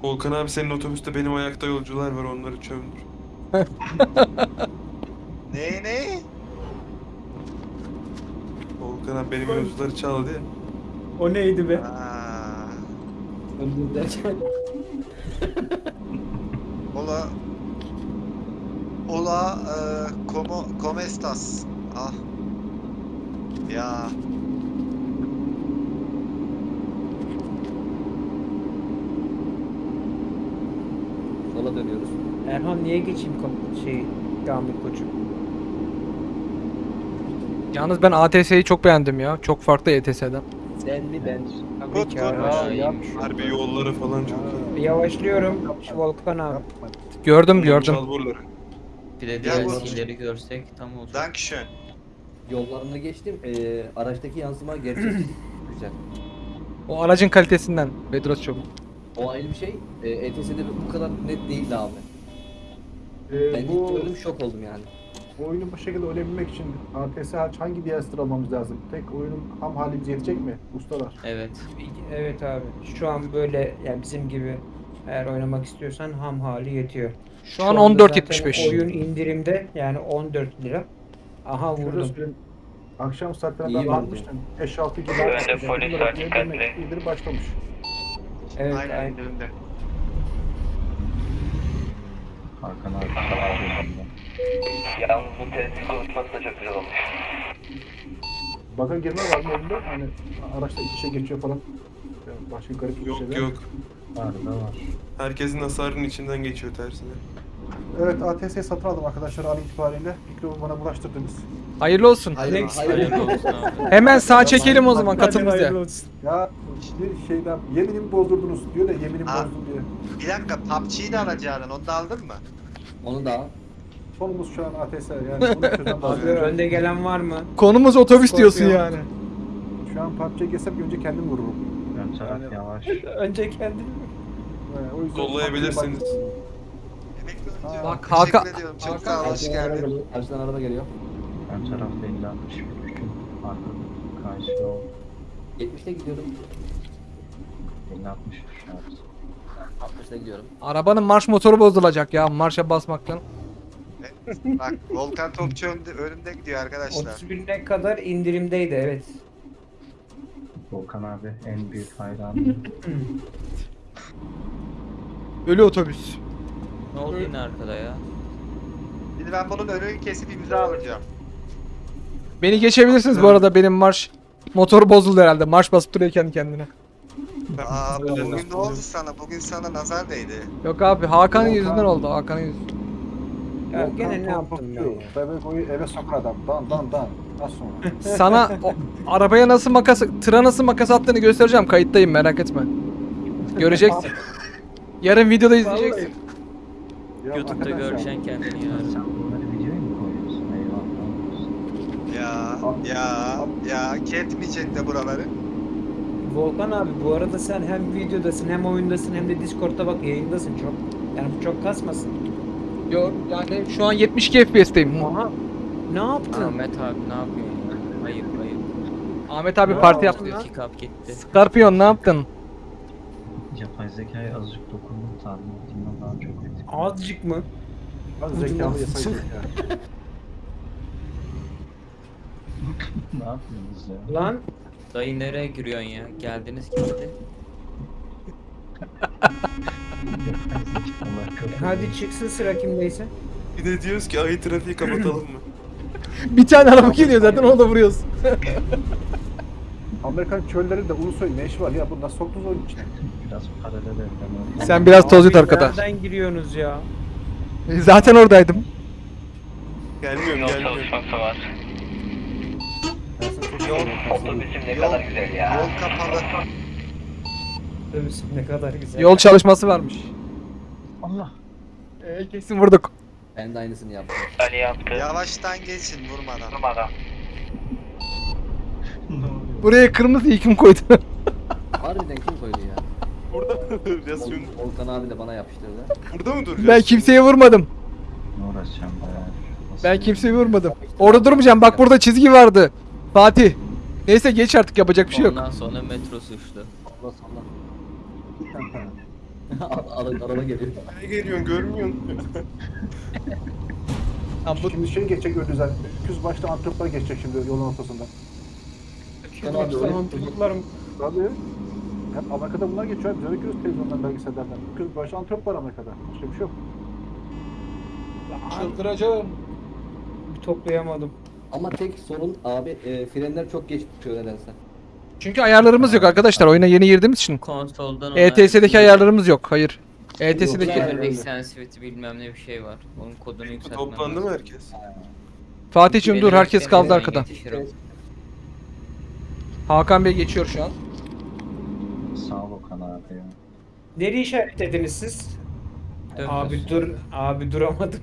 Volkan abi senin otobüste benim ayakta yolcular var onları çömdür. Ne ne? Volkan abi benim yolcuları çaldı ya. O neydi be? Aa, Ola Ola e, como, como estas? Ah ya. Sola dönüyoruz. Erhan niye geçeyim kom- şey Gamil koçum? Yalnız ben ATS'yi çok beğendim ya. Çok farklı ETS'den. Sen mi ben? Tabii Kut, ki kut. Harbi yolları falan çok iyi. Yavaşlıyorum. Şu Volkan abi. Gördüm gördüm. Çalburları. Bir de biraz Yalnız- görsek tam olacak. Dankeschön yollarını geçtim. Ee, araçtaki yansıma gerçekçilik güzel. O aracın kalitesinden Bedros çok. O ayrı bir şey. Ee, e, ETS'de bu kadar net değildi abi. Ee, ben bu... ilk gördüm şok oldum yani. Bu oyunu bu şekilde oynayabilmek için ATS hariç hangi diğer sıralamamız lazım? Tek oyunun ham halimiz yetecek mi? Ustalar. Evet. Evet abi. Şu an böyle yani bizim gibi eğer oynamak istiyorsan ham hali yetiyor. Şu, Şu an 14.75. Oyun indirimde yani 14 lira. Aha vurdum. Şurası, akşam saatlerinde İyi ben vurdun. 5-6 gibi. Önde polis var dikkatli. İldir başlamış. Evet, aynen, aynen. indirimde. Arkana arkana. Yalnız bu tesis konuşması da çok güzel olmuş. Baka girme var mı önünde? Hani araçta iç içe geçiyor falan. Yani başka garip bir şey Yok yok. Var var. Herkesin hasarının içinden geçiyor tersine. Evet ATS'yi satın aldım arkadaşlar an itibariyle. Mikrofonu bana bulaştırdınız. Hayırlı olsun. Hayır. Hayırlı olsun abi. Hemen sağ çekelim o zaman katıl bize. Ya işte şeyden yeminimi bozdurdunuz diyor da yeminimi Ha. bozdum diye. Bir dakika PUBG'yi de alacaksın. Onu da aldın mı? Onu da al. Sonumuz şu an ATS yani bunu çözen önde gelen var mı? Konumuz otobüs diyorsun yani. Şu an PUBG'ye geçsem önce kendim vururum. Ön taraf yavaş. Önce kendini. O yüzden Kollayabilirsiniz. Emekli Bak, Teşekkür Hakan- ediyorum. Çok sağ ol. Hoş geldin. Karşıdan araba geliyor. Ön tarafta 50 60 bir düşün. Arka karşı yol 70'te gidiyorum. 50 60 şart. 60'ta gidiyorum. Arabanın marş motoru bozulacak ya marşa basmaktan. Bak Volkan Topçu önde, önümde gidiyor arkadaşlar. 31'e kadar indirimdeydi evet. Volkan abi en büyük hayranım. Ölü otobüs. Ne oldu yine arkada ya? Şimdi ben bunun önünü kesip imza alacağım. Beni geçebilirsiniz bu arada benim marş motoru bozuldu herhalde. Marş basıp duruyor kendi kendine. Aa bugün ne oldu sana? Bugün sana nazar değdi. Yok abi Hakan'ın yüzünden oldu. Hakan'ın yüzünden. Ya gene ne yaptım ya? Bebek oyu eve sokar adam. Dan dan dan. Az sonra. Sana o, arabaya nasıl makas, tıra nasıl makas attığını göstereceğim. Kayıttayım merak etme. Göreceksin. Yarın videoda izleyeceksin. YouTube'da göreceksin kendini ya. Ya ya ya ketmeyecek de buraları. Volkan abi bu arada sen hem videodasın hem oyundasın hem de Discord'da bak yayındasın çok. Yani çok kasmasın. Yok yani şu an 72 FPS'teyim. Aha. Ne yaptın? Ahmet abi ne yapıyorsun ya? Ayıp ayıp. Ahmet abi Ne parti yaptı. İki kap gitti. Scorpion ne yaptın? Yapay zekaya azıcık dokundum tahmin ettiğimden daha çok. Azıcık mı? Az zekalı yapay zeka. ne yapıyorsunuz ya? Lan Dayı nereye giriyorsun ya? Geldiniz gitti. Hadi çıksın sıra kimdeyse. Bir de diyoruz ki ayı trafiği kapatalım mı? Bir tane araba geliyor zaten onu da vuruyoruz. Amerikan çöllerinde Ulusoy ne işi var ya? Bu nasıl soktunuz oyun içine? Biraz paralel evren Sen biraz toz yut arkada. Nereden giriyorsunuz ya? Zaten oradaydım. Gelmiyorum Yol gelmiyorum. çalışması var. Yol, Otobüsüm ne Yol- kadar güzel ya. yol kapalı. Ne kadar güzel. Yol çalışması varmış. Allah. Ee, kesin vurduk. Ben de aynısını yaptım. Ali yaptı. Yavaştan geçin vurmadan. Durmadan. Buraya kırmızı kim koydu? Harbiden kim koydu ya? Burada duracağız şimdi? Volkan abi de bana yapıştırdı. Burada mı duracağız? ben kimseye vurmadım. Ne uğraşacağım bayağı. Nasıl Ben kimseye vurmadım. Orada durmayacağım. Bak burada çizgi vardı. Fatih. Neyse geç artık yapacak bir şey yok. Ondan sonra metro suçlu. Allah Allah. Ara- Araba geliyor. Nereye geliyorsun görmüyorsun. Bu Şimdi şey geçecek Ödüzen. Öküz başta antroplar geçecek şimdi yolun ortasında. Tamam abi, öyle- Mantıklarım. Tabii. Hep Amerika'da bunlar geçiyor. Biz öyle görüyoruz televizyondan, belgesellerden. Öküz başta antrop var Amerika'da. Başka bir şey yok. çıldıracağım. Bir toplayamadım. Ama tek sorun abi e, frenler çok geç tutuyor nedense. Çünkü ayarlarımız yok arkadaşlar. Oyuna yeni girdiğimiz için. Konsoldan ona- ETS'deki ayarlarımız yok. Hayır. ETS'deki Level sensitivity bilmem ne bir şey var. Onun kodunu yükseltmem Toplandı mı herkes? Fatih'cim dur herkes kaldı arkada. yetişir o. Hakan Bey geçiyor şu an. Sağ ol Okan abi ya. Nereye işaretlediniz siz? Dönmüş. Abi dur, abi duramadım.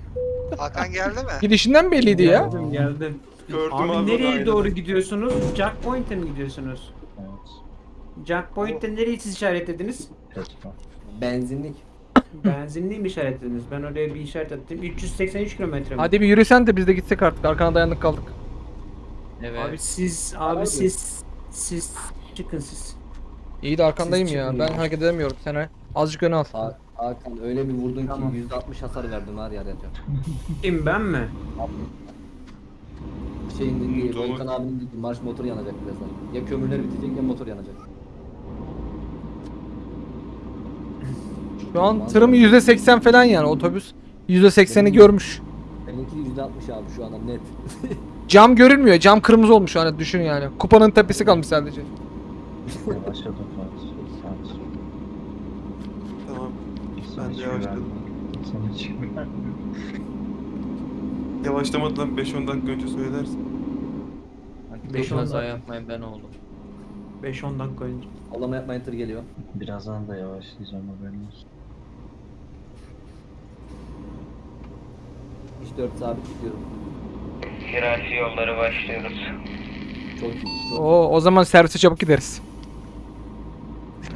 Hakan geldi mi? Gidişinden belliydi ya. Geldim, geldim. Gördüm Abi, abi. nereye aynen. doğru gidiyorsunuz? Jack Point'e mi gidiyorsunuz? Evet. Jack Point'te nereyi siz işaretlediniz? Benzinlik. Benzinliği mi işaretlediniz? Ben oraya bir işaret attım. 383 kilometre mi? Hadi bir yürüsen de biz de gitsek artık. Arkana dayandık kaldık. Evet. Abi siz, abi siz, siz çıkın siz. İyi de arkandayım Siz ya. Ben ya. hareket edemiyorum. Sen azıcık öne al. Ha- Hakan öyle bir vurdun Tamam. ki %60 hasar verdin var ya ya. Kim ben mi? Şeyin dediği, Doğru. Volkan abinin dediği marş motoru yanacak birazdan. Ya kömürler bitecek ya motor yanacak. Şu an tırım %80 falan yani otobüs. %80'i Benim- görmüş. Benimki %60 abi şu anda net. Cam görünmüyor. Cam kırmızı olmuş şu an düşün yani. Kupanın tepesi kalmış sadece. Yavaşladım Fatih. Fatih. Tamam. Ben de hiç yavaşladım. Sana hiç güvenmiyorum. Yavaşlamadan 5-10 dakika önce söylersin. Beş on Kaza dakika. yapmayın ben oldum. 5-10 dakika önce. Allama yapmayın tır geliyor. Birazdan da yavaşlayacağım haberin olsun. İş 4 sabit gidiyorum. Hirashi yolları başlıyoruz. Çok iyi. Çok Oo, o zaman servise çabuk gideriz.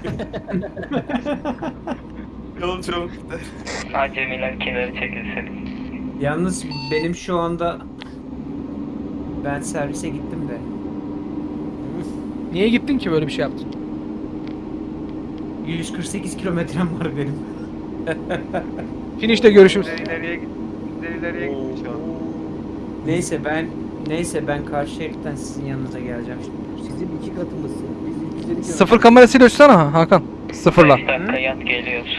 Yol çabuk gider. Acemiler kenarı çekilsin. Yalnız benim şu anda ben servise gittim de. Niye gittin ki böyle bir şey yaptın? 148 kilometrem var benim. Finish'te görüşürüz. İleriye git. İleriye gitmiş şu an. Neyse ben neyse ben karşı şeritten sizin yanınıza geleceğim şimdi. Sizin iki katımızsın. Biz 250 Sıfır kamerasıyla ölçsene ha Hakan. Sıfırla. 5 dakika yat geliyoruz.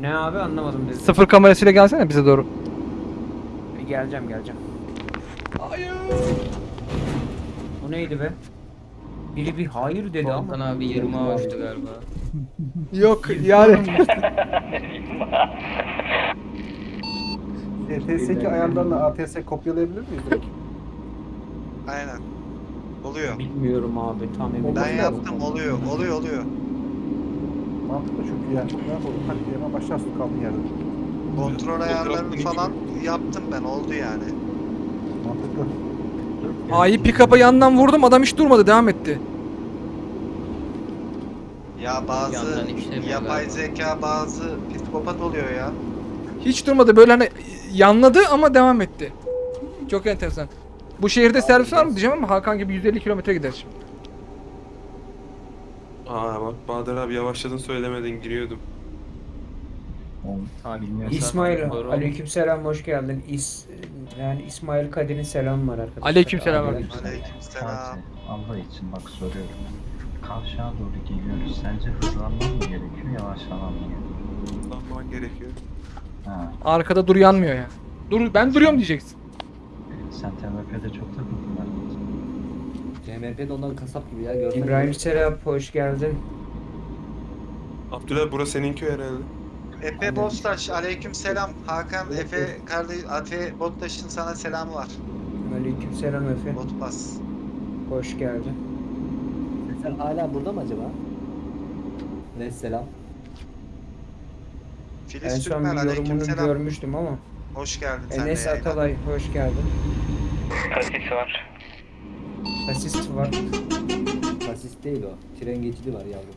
Ne abi anlamadım dedi. Sıfır kamerasıyla gelsene bize doğru. Geleceğim geleceğim. Hayır. O neydi be? Biri bir hayır dedi ama. Volkan abi 20 ağaçtı galiba. Yok yani. ETS2 ayarlarını ATS kopyalayabilir miyiz direkt? Aynen. Oluyor. Bilmiyorum abi tam emin Ben değilim. yaptım oluyor. Oluyor oluyor. Mantıklı çünkü yani merak oldum. Hadi hemen başlarsın kaldığın yerde. Kontrol ayarlarını falan yaptım ben oldu yani. Mantıklı. A'yı pick-up'a yandan vurdum adam hiç durmadı devam etti. Ya bazı Yandan işlemiyor yapay galiba. zeka bazı psikopat oluyor ya. Hiç durmadı böyle hani yanladı ama devam etti. Çok enteresan. Bu şehirde servis var mı diyeceğim ama Hakan gibi 150 kilometre gider şimdi. Aa bak Bahadır abi yavaşladın söylemedin giriyordum. İsmail aleykümselam hoş geldin. İs yani İsmail Kadir'in selamı var arkadaşlar. Aleykümselam. Aleykümselam. Allah için bak soruyorum. Kavşağa doğru geliyoruz. Sence hızlanmam mı gerekiyor, yavaşlamam mı gerekiyor? Hızlanman gerekiyor. Ha, Arkada dur yanmıyor ya. Dur ben duruyorum diyeceksin. sen TMP'de çok takıldın herhalde. CMP de onların kasap gibi ya. Görsen İbrahim Serap hoş geldin. Abdülay burası senin köy herhalde. Efe Bostaş aleykümselam. Hakan Efe kardeş Efe Bostaş'ın sana selamı var. Aleykümselam Efe. Botbas. Hoş geldin. Sen hala burada mı acaba? Ne selam. En Filiz son Türkmen bir yorumunu aleykümselam. görmüştüm ama. Hoş geldin sen de Enes yayına. Atalay hoş geldin. Kasis var. Asist var. Fasist değil o. Tren geçidi var yavrum.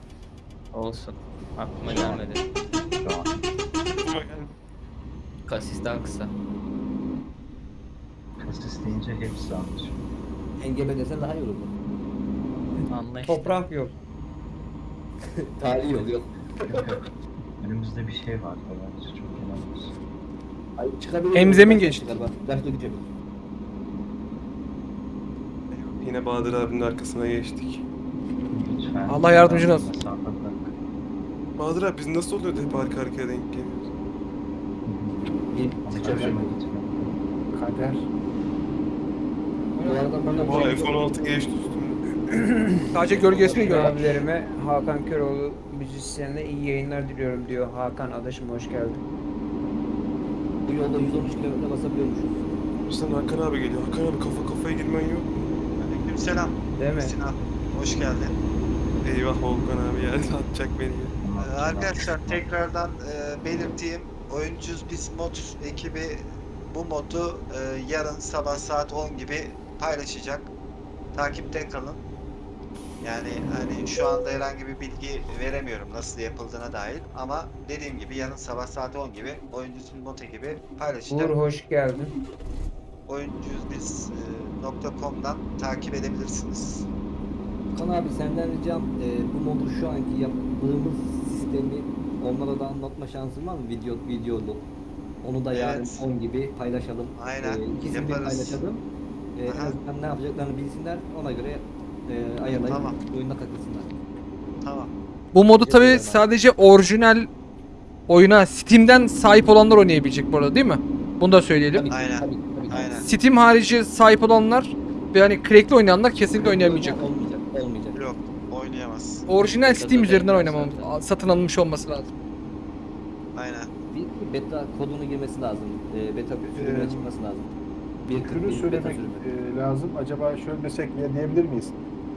Olsun. Aklıma gelmedi. An Kasis daha kısa. kasis deyince hepsi anlaşılıyor. Engebe desen daha iyi olur. Anla işte. Toprak yok. Tarihi yol yok. Önümüzde bir şey var bence çok inanılmaz. Ay çıkabilir. Emzemin geçti. Galiba. Belki de gidiyor. Yine Bahadır abinin arkasına geçtik. Lütfen. Allah yardımcın olsun. Bahadır abi biz nasıl oluyor da hep arka arkaya denk geliyoruz? Hoşuma gitmiyor. Kader. Bu arada ben de Oha F-16 geçti üstümde. Sadece gölgesini gör. Abilerime Hakan Köroğlu müzisyenine iyi yayınlar diliyorum diyor. Hakan adaşım hoş geldin. bu yolda 113 km basabiliyormuşuz. Sen Hakan abi geliyor. Hakan abi kafa kafaya girmen yok. Aleykümselam. Değil mi? Sinan. Hoş geldin. Eyvah Volkan abi ya atacak beni ya. Ee, Arkadaşlar tekrardan e, belirteyim. Oyuncuz Biz Mod ekibi bu modu e, yarın sabah saat 10 gibi paylaşacak. Takipte kalın. Yani hani şu anda herhangi bir bilgi veremiyorum nasıl yapıldığına dair ama dediğim gibi yarın sabah saat 10 gibi Oyuncuz Biz Mod ekibi paylaşacak. Uğur hoş geldin. oyuncuzbiz.com'dan takip edebilirsiniz. Kan abi senden ricam e, bu modu şu anki yaptığımız sistemi onlara da anlatma şansın var mı? Video videolu. Onu da yarın Evet. 10 gibi paylaşalım. Aynen, E, ikisini yaparız. paylaşalım. E, azından ne yapacaklarını bilsinler. Ona göre e, ayarlayıp Tamam. oyunda katılsınlar. Tamam. Bu modu tabi sadece orijinal oyuna Steam'den sahip olanlar oynayabilecek bu arada değil mi? Bunu da söyleyelim. Tabii ki, Aynen. tabii ki, tabii ki. Aynen. Steam harici sahip olanlar ve hani crackli oynayanlar kesinlikle oynayamayacak. Olmayacak, olmayacak. Yok oynayamaz. Orijinal Steam üzerinden oynamam, satın alınmış olması lazım. Aynen. Bir, beta kodunu girmesi lazım. E, beta sürümüne Ee, çıkması lazım. Bir Şunu söylemek e, lazım. Acaba şöyle desek ya diyebilir miyiz?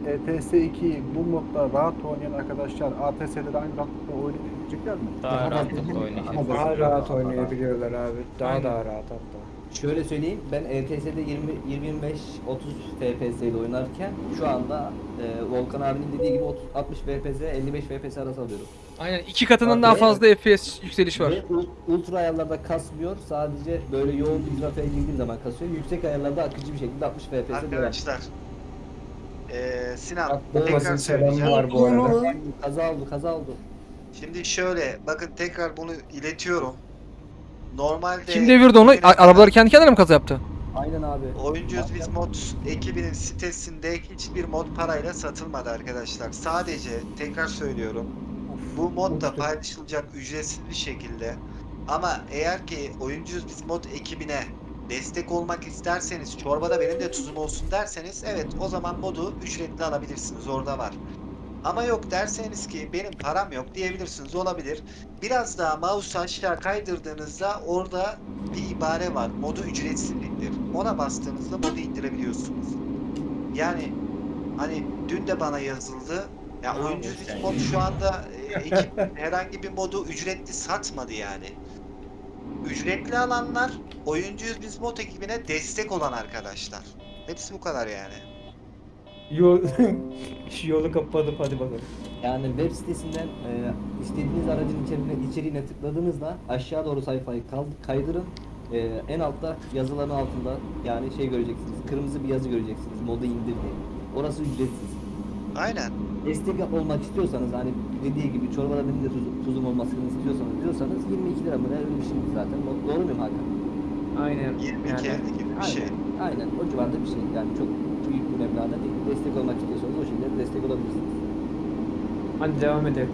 E, TS2'yi bu modda rahat oynayan arkadaşlar ATS'de de aynı rahatlıkla oynayabilecekler mi? Daha rahatlıkla oynayacak. Daha rahat oynayabiliyorlar abi. Daha daha rahat hatta. Şöyle söyleyeyim, ben ETS'de 20 25 30 FPS ile oynarken şu anda e, Volkan abinin dediği gibi 30 60 FPS 55 FPS arası alıyorum. Aynen iki katından Abi, daha fazla FPS yükseliş var. Ultra ayarlarda kasmıyor. Sadece böyle yoğun bir trafiğe girdiğim zaman kasıyor. Yüksek ayarlarda akıcı bir şekilde 60 FPS'e. Arkadaşlar. Eee Sinan tekrar Olmasın selamı söyleyeceğim. var bu arada. Kaza oldu, kaza oldu. Şimdi şöyle bakın tekrar bunu iletiyorum. Normalde Kim devirdi onu? A- arabalar kendi kendine mi kaza yaptı? Aynen abi. Oyuncuyuz biz mod ekibinin sitesinde hiçbir mod parayla satılmadı arkadaşlar. Sadece tekrar söylüyorum. Bu mod da paylaşılacak ücretsiz bir şekilde. Ama eğer ki oyuncuyuz biz mod ekibine destek olmak isterseniz çorbada benim de tuzum olsun derseniz evet o zaman modu ücretli alabilirsiniz orada var. Ama yok derseniz ki benim param yok diyebilirsiniz olabilir. Biraz daha mouse aşağı kaydırdığınızda orada bir ibare var. Modu ücretsiz indir. Ona bastığınızda modu indirebiliyorsunuz. Yani hani dün de bana yazıldı. Ya oyuncu mod şu anda e, ekip herhangi bir modu ücretli satmadı yani. Ücretli alanlar oyuncuyuz biz mod ekibine destek olan arkadaşlar. Hepsi bu kadar yani. Yol, şu yolu kapadım hadi bakalım. Yani web sitesinden e, istediğiniz aracın içeriğine, içeriğine tıkladığınızda aşağı doğru sayfayı kaydırın. E, en altta yazıların altında yani şey göreceksiniz. Kırmızı bir yazı göreceksiniz. Modu indir diye. Orası ücretsiz. Aynen. Destek olmak istiyorsanız hani dediği gibi çorbada benim de tuz- tuzum olmasını istiyorsanız diyorsanız 22 lira mı ne öyle bir şey zaten. Do- Doğru muyum Hakan? Aynen. 22 Yani. gibi bir şey. Aynen o civarda bir şey. Yani çok büyük bir meblağda değil. Destek olmak istiyorsanız o şekilde destek olabilirsiniz. Hadi devam edelim.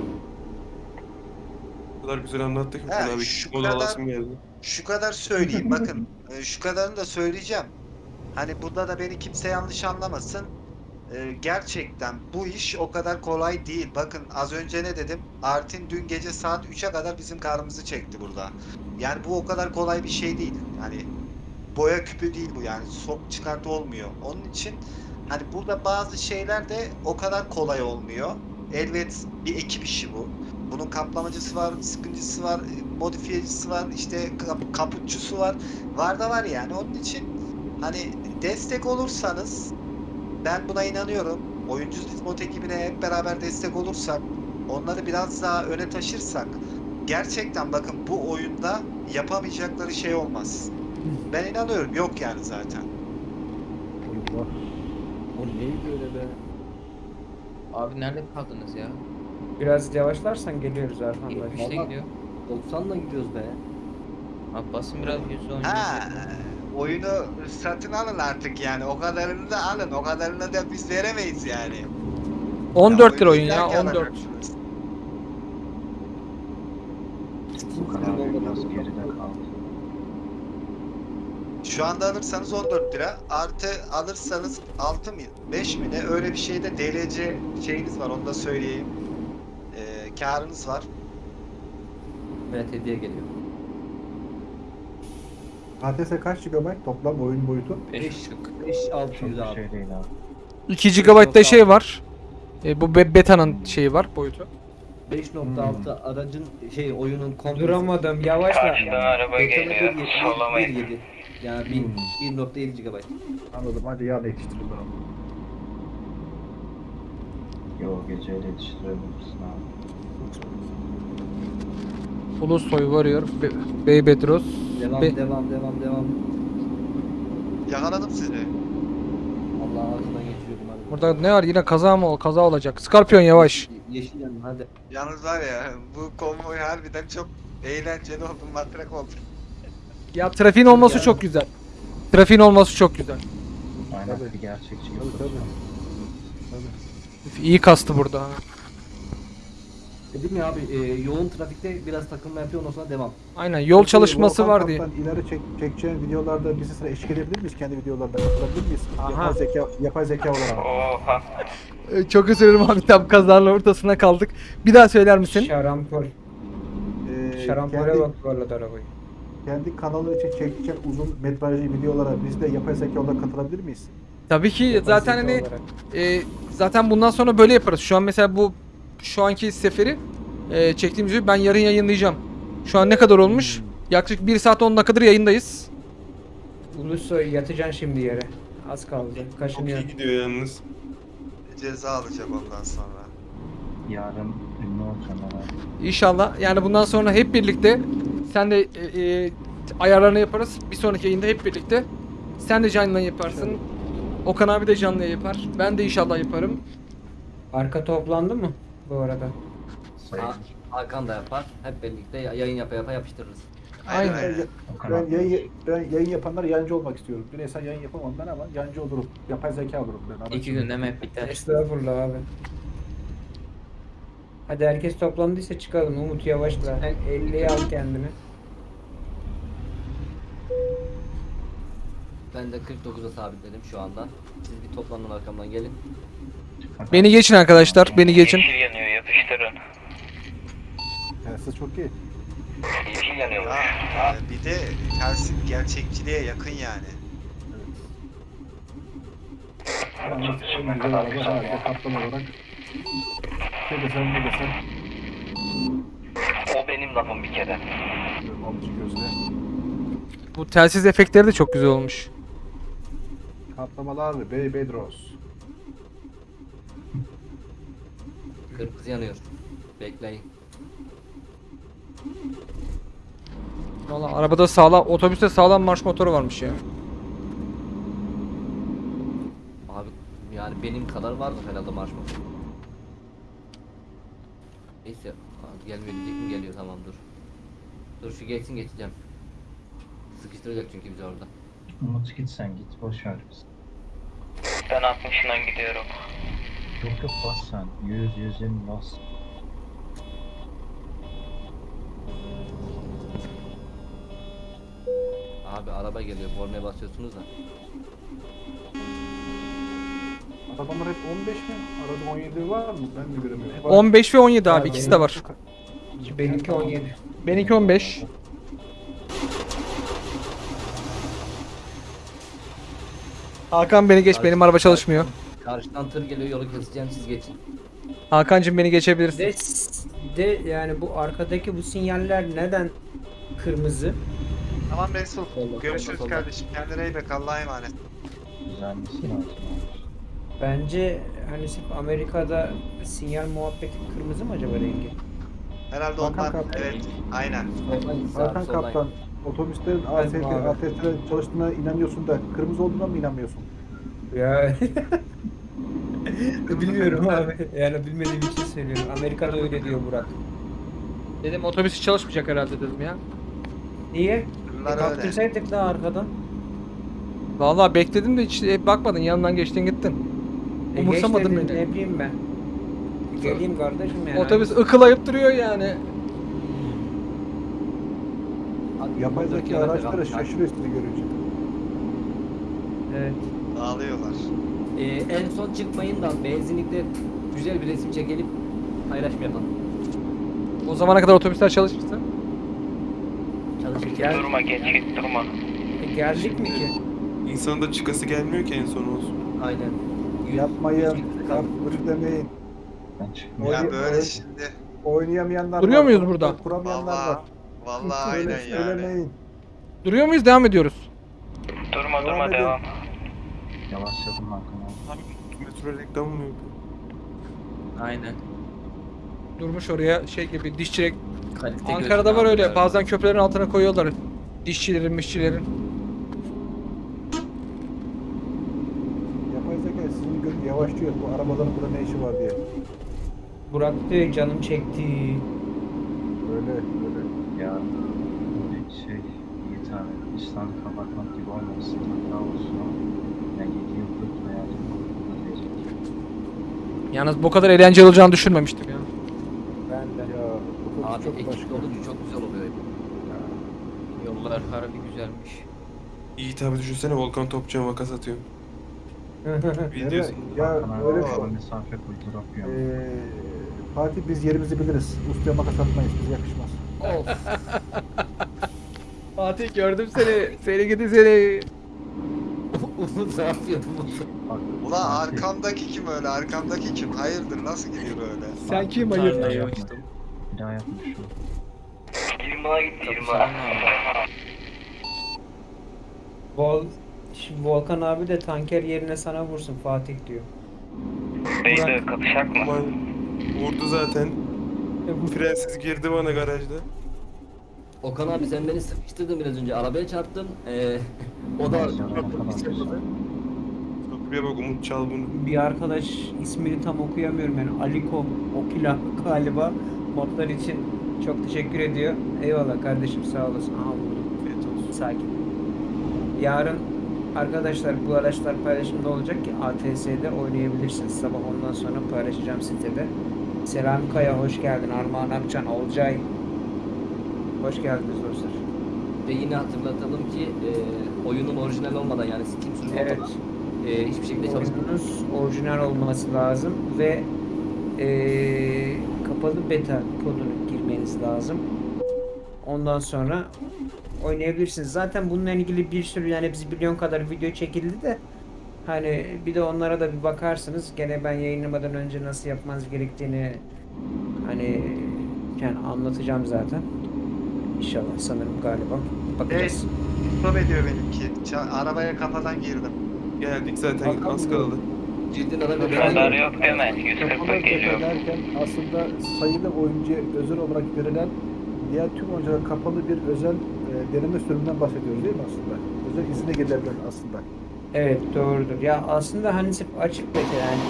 O kadar güzel anlattık ki abi. şu kadar- geldi. Şu kadar söyleyeyim bakın. e, Şu kadarını da söyleyeceğim. Hani burada da beni kimse yanlış anlamasın. E, Gerçekten bu iş o kadar kolay değil. Bakın az önce ne dedim? Artin dün gece saat 3'e kadar bizim karnımızı çekti burada. Yani bu o kadar kolay bir şey değil. Hani boya küpü değil bu yani. Sok çıkartı olmuyor. Onun için hani burada bazı şeyler de o kadar kolay olmuyor. Elbet bir ekip işi bu. Bunun kaplamacısı var, sıkıncısı var, e, modifiyecisi var, işte kap- kaputçusu var. Var da var yani. Onun için hani destek olursanız ben buna inanıyorum. Oyuncu mod ekibine hep beraber destek olursak, onları biraz daha öne taşırsak gerçekten bakın bu oyunda yapamayacakları şey olmaz. Ben inanıyorum. Yok yani zaten. Allah. O neydi öyle be? Abi nerede kaldınız ya? Biraz yavaşlarsan geliyoruz Erhan Bey. 70'te Vallahi- gidiyor. 90'la gidiyoruz be. Abi basın biraz 110 Ha, oyunu satın alın artık yani. O kadarını da alın. O kadarını da biz veremeyiz yani. 14 lira oyun ya 14. alacaksınız. Steam Furkan sitesi abi olmadan biraz geride kaldı. Şu anda alırsanız 14 lira. Artı alırsanız 6 mı 5 mi ne öyle bir şeyde DLC şeyiniz var onu da söyleyeyim. Ee, karınız var. Evet hediye geliyor. ATS kaç GB toplam oyun boyutu? 5 5 Çok 600 bir abi. şey değil abi. 2 GB'da şey var. E, bu be- beta'nın şeyi var boyutu. 5.6 aracın şey oyunun komplesi. Duramadım yavaşla. Karşıdan araba geliyor. 1.7, Sollamayın. 1.7. Yani 1 1.7 GB. Anladım. Hadi yarın yetiştirin bana. Yo geceyle yetiştirebilirsin abi. Ulus Toy Warrior, Be- Bey Bedros. Devam Be- devam devam devam. Yakaladım sizi. Allah ağzından geçiriyordum hadi. Burada ne var yine kaza mı ol kaza olacak. Scorpion yavaş. Yeşil yanın hadi. Yalnız var ya bu konvoy harbiden çok eğlenceli oldu, matrak oldu. Ya trafiğin olması çok güzel. Trafiğin olması çok güzel. Aynen Tabii. bir gerçekçi Tabii tabii. yapıyorsun. İyi kastı burada. ha. Dedim ya abi e, yoğun trafikte biraz takılma yapıyor ondan sonra devam. Aynen yol çalışması Volkan var diye. Kaptan ileri çek, çekeceğin videolarda bizi sıra eşlik edebilir miyiz? Kendi videolarında katılabilir miyiz? Aha. Yapay zeka, yapay zeka olarak. Oha. Ee, Çok özür dilerim abi tam kazanın ortasına kaldık. Bir daha söyler misin? Şarampol. Ee, Şarampole kendi, bak vallahi arabayı. kendi kanalı için çekeceğin uzun metrajlı videolara biz de yapay zeka olarak katılabilir miyiz? Tabii ki zaten Basit hani olarak. e, zaten bundan sonra böyle yaparız. Şu an mesela bu şu anki seferi e, çektiğimiz videoyu ben yarın yayınlayacağım. Şu an ne kadar olmuş? Yaklaşık 1 saat 10 dakikadır yayındayız. Ulusoy yatacaksın şimdi yere. Az kaldı. Çok Kaşınıyor. iyi gidiyor yalnız. Ceza alacak ondan sonra. Yarın ünlü olacağım. İnşallah. Yani bundan sonra hep birlikte sen de e, e, ayarlarını yaparız. Bir sonraki yayında hep birlikte. Sen de canlı yayın yaparsın. Okan abi de canlı yayın yapar. Ben de inşallah yaparım. Arka toplandı mı bu arada? Hakan da yapar. Hep birlikte yayın yapa yapa yapıştırırız. Aynen. Aynen. Ben yayın, ben yayın yapanlar yancı olmak istiyorum. Bireysel yayın yapamam ben ama yancı olurum. Yapay zeka olurum ben. Araç- İki günde map biter. Estağfurullah abi. Hadi herkes toplandıysa çıkalım. Umut yavaşla. 50'ye al kendini. Ben de 49'a sabitledim şu anda. Siz bir toplanın arkamdan gelin. Beni geçin arkadaşlar. Beni geçin. Yeşil yanıyor yapıştırın. Telsiz çok iyi. Yeşil yanıyormuş. Ha, e, bir de tersi gerçekçiliğe yakın yani. Yani en güzel araba herhalde kaptan olarak. Ne desem ne desem. O benim lafım bir kere. Bu telsiz efektleri de çok güzel olmuş. Kaplamalar Bey Bedros. Kırmızı yanıyor. Bekleyin. Valla arabada sağlam, otobüste sağlam marş motoru varmış ya. Abi yani benim kadar vardır herhalde marş motoru. Neyse. Gelmiyor diyecek mi? Geliyor tamam dur. Dur şu geçsin geçeceğim. Sıkıştıracak çünkü bizi orada. Umut git sen git boş ver bizi. Ben 60'ından gidiyorum. Yok yok bas sen. 100 120 bas. Abi araba geliyor. Kornaya basıyorsunuz da. Arabalar hep 15 mi? Arada 17 var mı? Ben mi göremiyorum? Hep 15 ve 17 abi Abi, ikisi de var. Benimki 17. Benimki 15. Hakan beni geç benim araba çalışmıyor. Karşıdan tır geliyor yolu keseceğim siz geçin. Hakan'cım beni geçebilirsin. De, de yani bu arkadaki bu sinyaller neden kırmızı? Tamam Resul. Solda, Görüşürüz solda, kardeşim. Kendine iyi bak. Allah'a emanet. Abi. Bence hani sırf Amerika'da sinyal muhabbeti kırmızı mı acaba rengi? Herhalde Hakan ondan. kaptan. Evet. Aynen. Abi, Hakan. Kaptan, otobüslerin abi. ATS'de çalıştığına inanıyorsun da kırmızı olduğuna mı inanmıyorsun? Ya bilmiyorum abi. Yani bilmediğim için söylüyorum. Amerika'da öyle diyor Burak. Dedim otobüs hiç çalışmayacak herhalde dedim ya. Niye? E, Bunlar öyle. kaptırsaydık daha arkadan. Vallahi bekledim de hiç e, bakmadın yanından geçtin gittin. E, Umursamadın geç dedin, beni. Ne bileyim ben. Geleyim kardeşim yani. Otobüs ıkılayıp duruyor yani. Yapay zeka araçları şaşırıyor sizi görünce. Evet. Dağılıyorlar. Ee, en son çıkmayın da benzinlikte güzel bir resim çekelim. Paylaşma yapalım. O zamana kadar otobüsler çalışırsa. Çalışır. Gel. Durma geç git durma. E, geldik mi ki? İnsanın da çıkası gelmiyor ki en son olsun. Aynen. Yapmayın, yapmayın demeyin. Ya böyle oy- şimdi. Oynayamayanlar Duruyor var, muyuz burada? Kuramayanlar var. Vallahi aynen yani. söylemeyin. Duruyor muyuz devam ediyoruz. Durma Devam durma edin. devam. Yavaşladım Hakan abi. Abi metro reklam mı yapıyor? Aynen. Durmuş oraya şey gibi dişçilik. Kalite Ankara'da var öyle. Bazen köprülerin altına koyuyorlar. Dişçilerin, mişçilerin. Yapay zeka sizin gö- yavaşlıyor. Bu arabaların burada ne işi var diye. Burak diyor canım çekti. Öyle, öyle. Ya bir şey iyi tane İslam'ı kapatmak gibi olmasın. Hata olsun ama ben 7 yıldır hayatım boyunca diyecek. Yalnız bu kadar eğlenceli olacağını düşünmemiştim ya. Ben de. Abi çok ekip başka. olunca çok güzel oluyor. Yollar harbi güzelmiş. Yiğit abi düşünsene Volkan Topçu'ya makas atıyor. Videosu. Ya öyle bir kısa mesafe yapıyor. Ee, Fatih biz yerimizi biliriz. Ustaya makas atmayız. Bize yakışmaz. Of. Fatih gördüm seni. Seni gidi seni. Umut ne yapıyor Umut? Fatih, arkamdaki kim öyle? Arkamdaki kim? Hayırdır nasıl gidiyor böyle? Sen kim Fatih, hayır? bir daha Tarlayı yapma. uçtum. Bir daha yapma şunu. 20'a gitti 20'a. Kapışan abi. Vol Şimdi Volkan abi de tanker yerine sana vursun Fatih diyor. Beyler kapışak mı? Vurdu zaten. E, bu Frensiz girdi bana garajda. Okan abi sen beni sıkıştırdın biraz önce. Arabaya çarptın. Ee, o da abi. Buraya bak Umut çal bunu. bir arkadaş ismini tam okuyamıyorum yani Aliko Okila galiba modlar için çok teşekkür ediyor. Eyvallah kardeşim sağ olasın. Aha olsun. Sakin. Yarın arkadaşlar bu araçlar paylaşımda olacak ki ATS'de oynayabilirsiniz. Sabah ondan sonra paylaşacağım sitede. Selami Kaya hoş geldin. Armağan Akçan, Olcay. Hoş geldiniz dostlar. Ve yine hatırlatalım ki e, oyunun orijinal olmadan yani Steam sürümü Evet. olmadan e, hiçbir şekilde çalışmıyor. Oyununuz orijinal olması lazım ve eee, kapalı beta kodunu girmeniz lazım. Ondan sonra oynayabilirsiniz. Zaten bununla ilgili bir sürü yani biz milyon kadar video çekildi de hani bir de onlara da bir bakarsınız. Gene ben yayınlamadan önce nasıl yapmanız gerektiğini hani yani anlatacağım zaten. İnşallah sanırım galiba. Bakacağız. Stop ediyor benimki. Ça- arabaya kafadan girdim. Geldik zaten Hakan az kaldı. Cidden araba Radar yok değil mi? Kapalı 140'a geliyor. derken aslında sayılı oyuncuya özel olarak verilen diğer tüm oyunculara kapalı bir özel e, deneme sürümünden bahsediyoruz değil mi aslında? Özel izine gelebilen aslında. Evet doğrudur. Ya aslında hani sırf açık beta yani.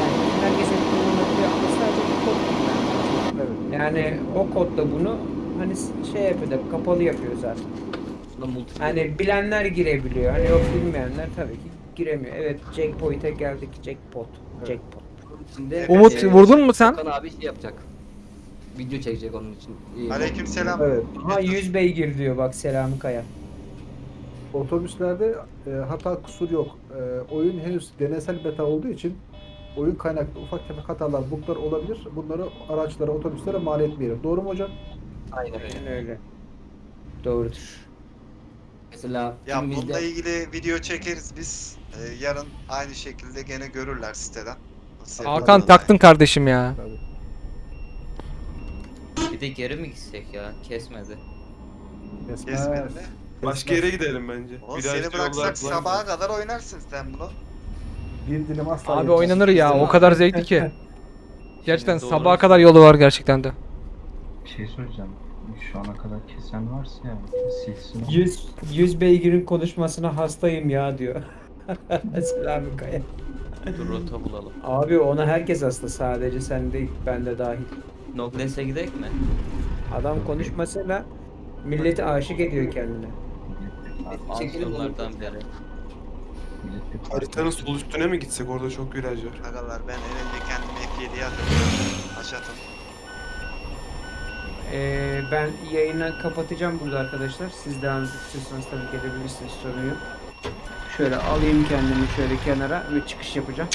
Yani herkesin kullanabiliyor ama sadece bir kod kullanıyor. Evet. Yani o kodla bunu hani şey yapıyor da kapalı yapıyor zaten. Hani bilenler girebiliyor. Hani yok bilmeyenler tabii ki giremiyor. Evet Jackpoint'e geldik. Jackpot. Evet. Jackpot. Umut e, vurdun mu sen? Okan abi şey yapacak. Video çekecek onun için. E, Aleykümselam. Evet. Aha 100 beygir diyor bak Selami Kaya. Otobüslerde e, hata kusur yok. E, oyun henüz deneysel beta olduğu için oyun kaynaklı ufak tefek hatalar, buglar olabilir. Bunları araçlara, otobüslere mal etmeyelim. Doğru mu hocam? Aynen öyle. Öyle. Doğrudur. Mesela Ya bununla ilgili video çekeriz biz. Ee, yarın aynı şekilde gene görürler siteden. Nasıl Hakan yapıldığını. taktın kardeşim ya. Tabii. Bir de geri mi gitsek ya? Kesmedi. Kesmez. Kesmedi mi? Başka yere gidelim bence. O Virajlı seni bıraksak yollar sabaha var. kadar oynarsın sen bunu. Bir dilim asla Abi yetmez. oynanır ya. O kadar zevkli ki. Gerçekten Doğru. sabaha kadar yolu var gerçekten de. Bir şey soracağım. Şu ana kadar kesen varsa ya silsin. 100, 100 beygirin konuşmasına hastayım ya diyor. Selami Kaya. Dur rota bulalım. Abi ona herkes hasta sadece sen değil ben de dahil. Nobles'e gidek mi? Adam konuşmasıyla milleti aşık ediyor kendine. Bir parti Haritanın sol üstüne mi gitsek? Orada çok viraj var. Agalar ben elimde kendimi F7'ye atıyorum. Aşatım. Ee, ben yayını kapatacağım burada arkadaşlar. Siz devam istiyorsanız tabii ki edebilirsiniz sorun yok. Şöyle alayım kendimi şöyle kenara ve çıkış yapacağım.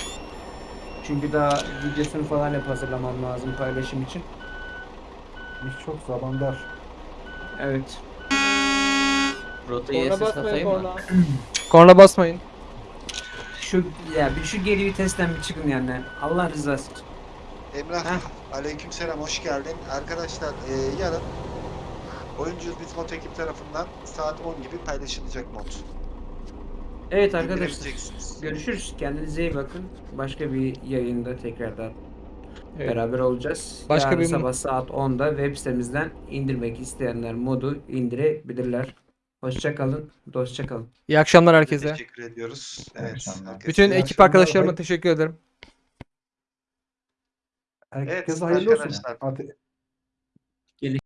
Çünkü daha videosunu falan hep hazırlamam lazım paylaşım için. İş çok zaman dar. Evet. Rotayı SS atayım mı? Korna basmayın. Şu ya bir şu geri vitesten bir çıkın yani. Allah rızası için. Emrah, Heh. Aleykümselam hoş geldin. Arkadaşlar e, yarın Oyuncuyuz Biz Mod ekip tarafından saat 10 gibi paylaşılacak mod. Evet arkadaşlar. Görüşürüz. Kendinize iyi bakın. Başka bir yayında tekrardan Evet. beraber olacağız. Başka Yarın bir- sabah saat 10'da web sitemizden indirmek isteyenler modu indirebilirler. Hoşça kalın, dostça kalın. İyi akşamlar herkese. Teşekkür ediyoruz. Evet. herkese Bütün ekip arkadaşlarıma teşekkür ederim. Herkese Evet, hayırlı olsun. arkadaşlar. Artık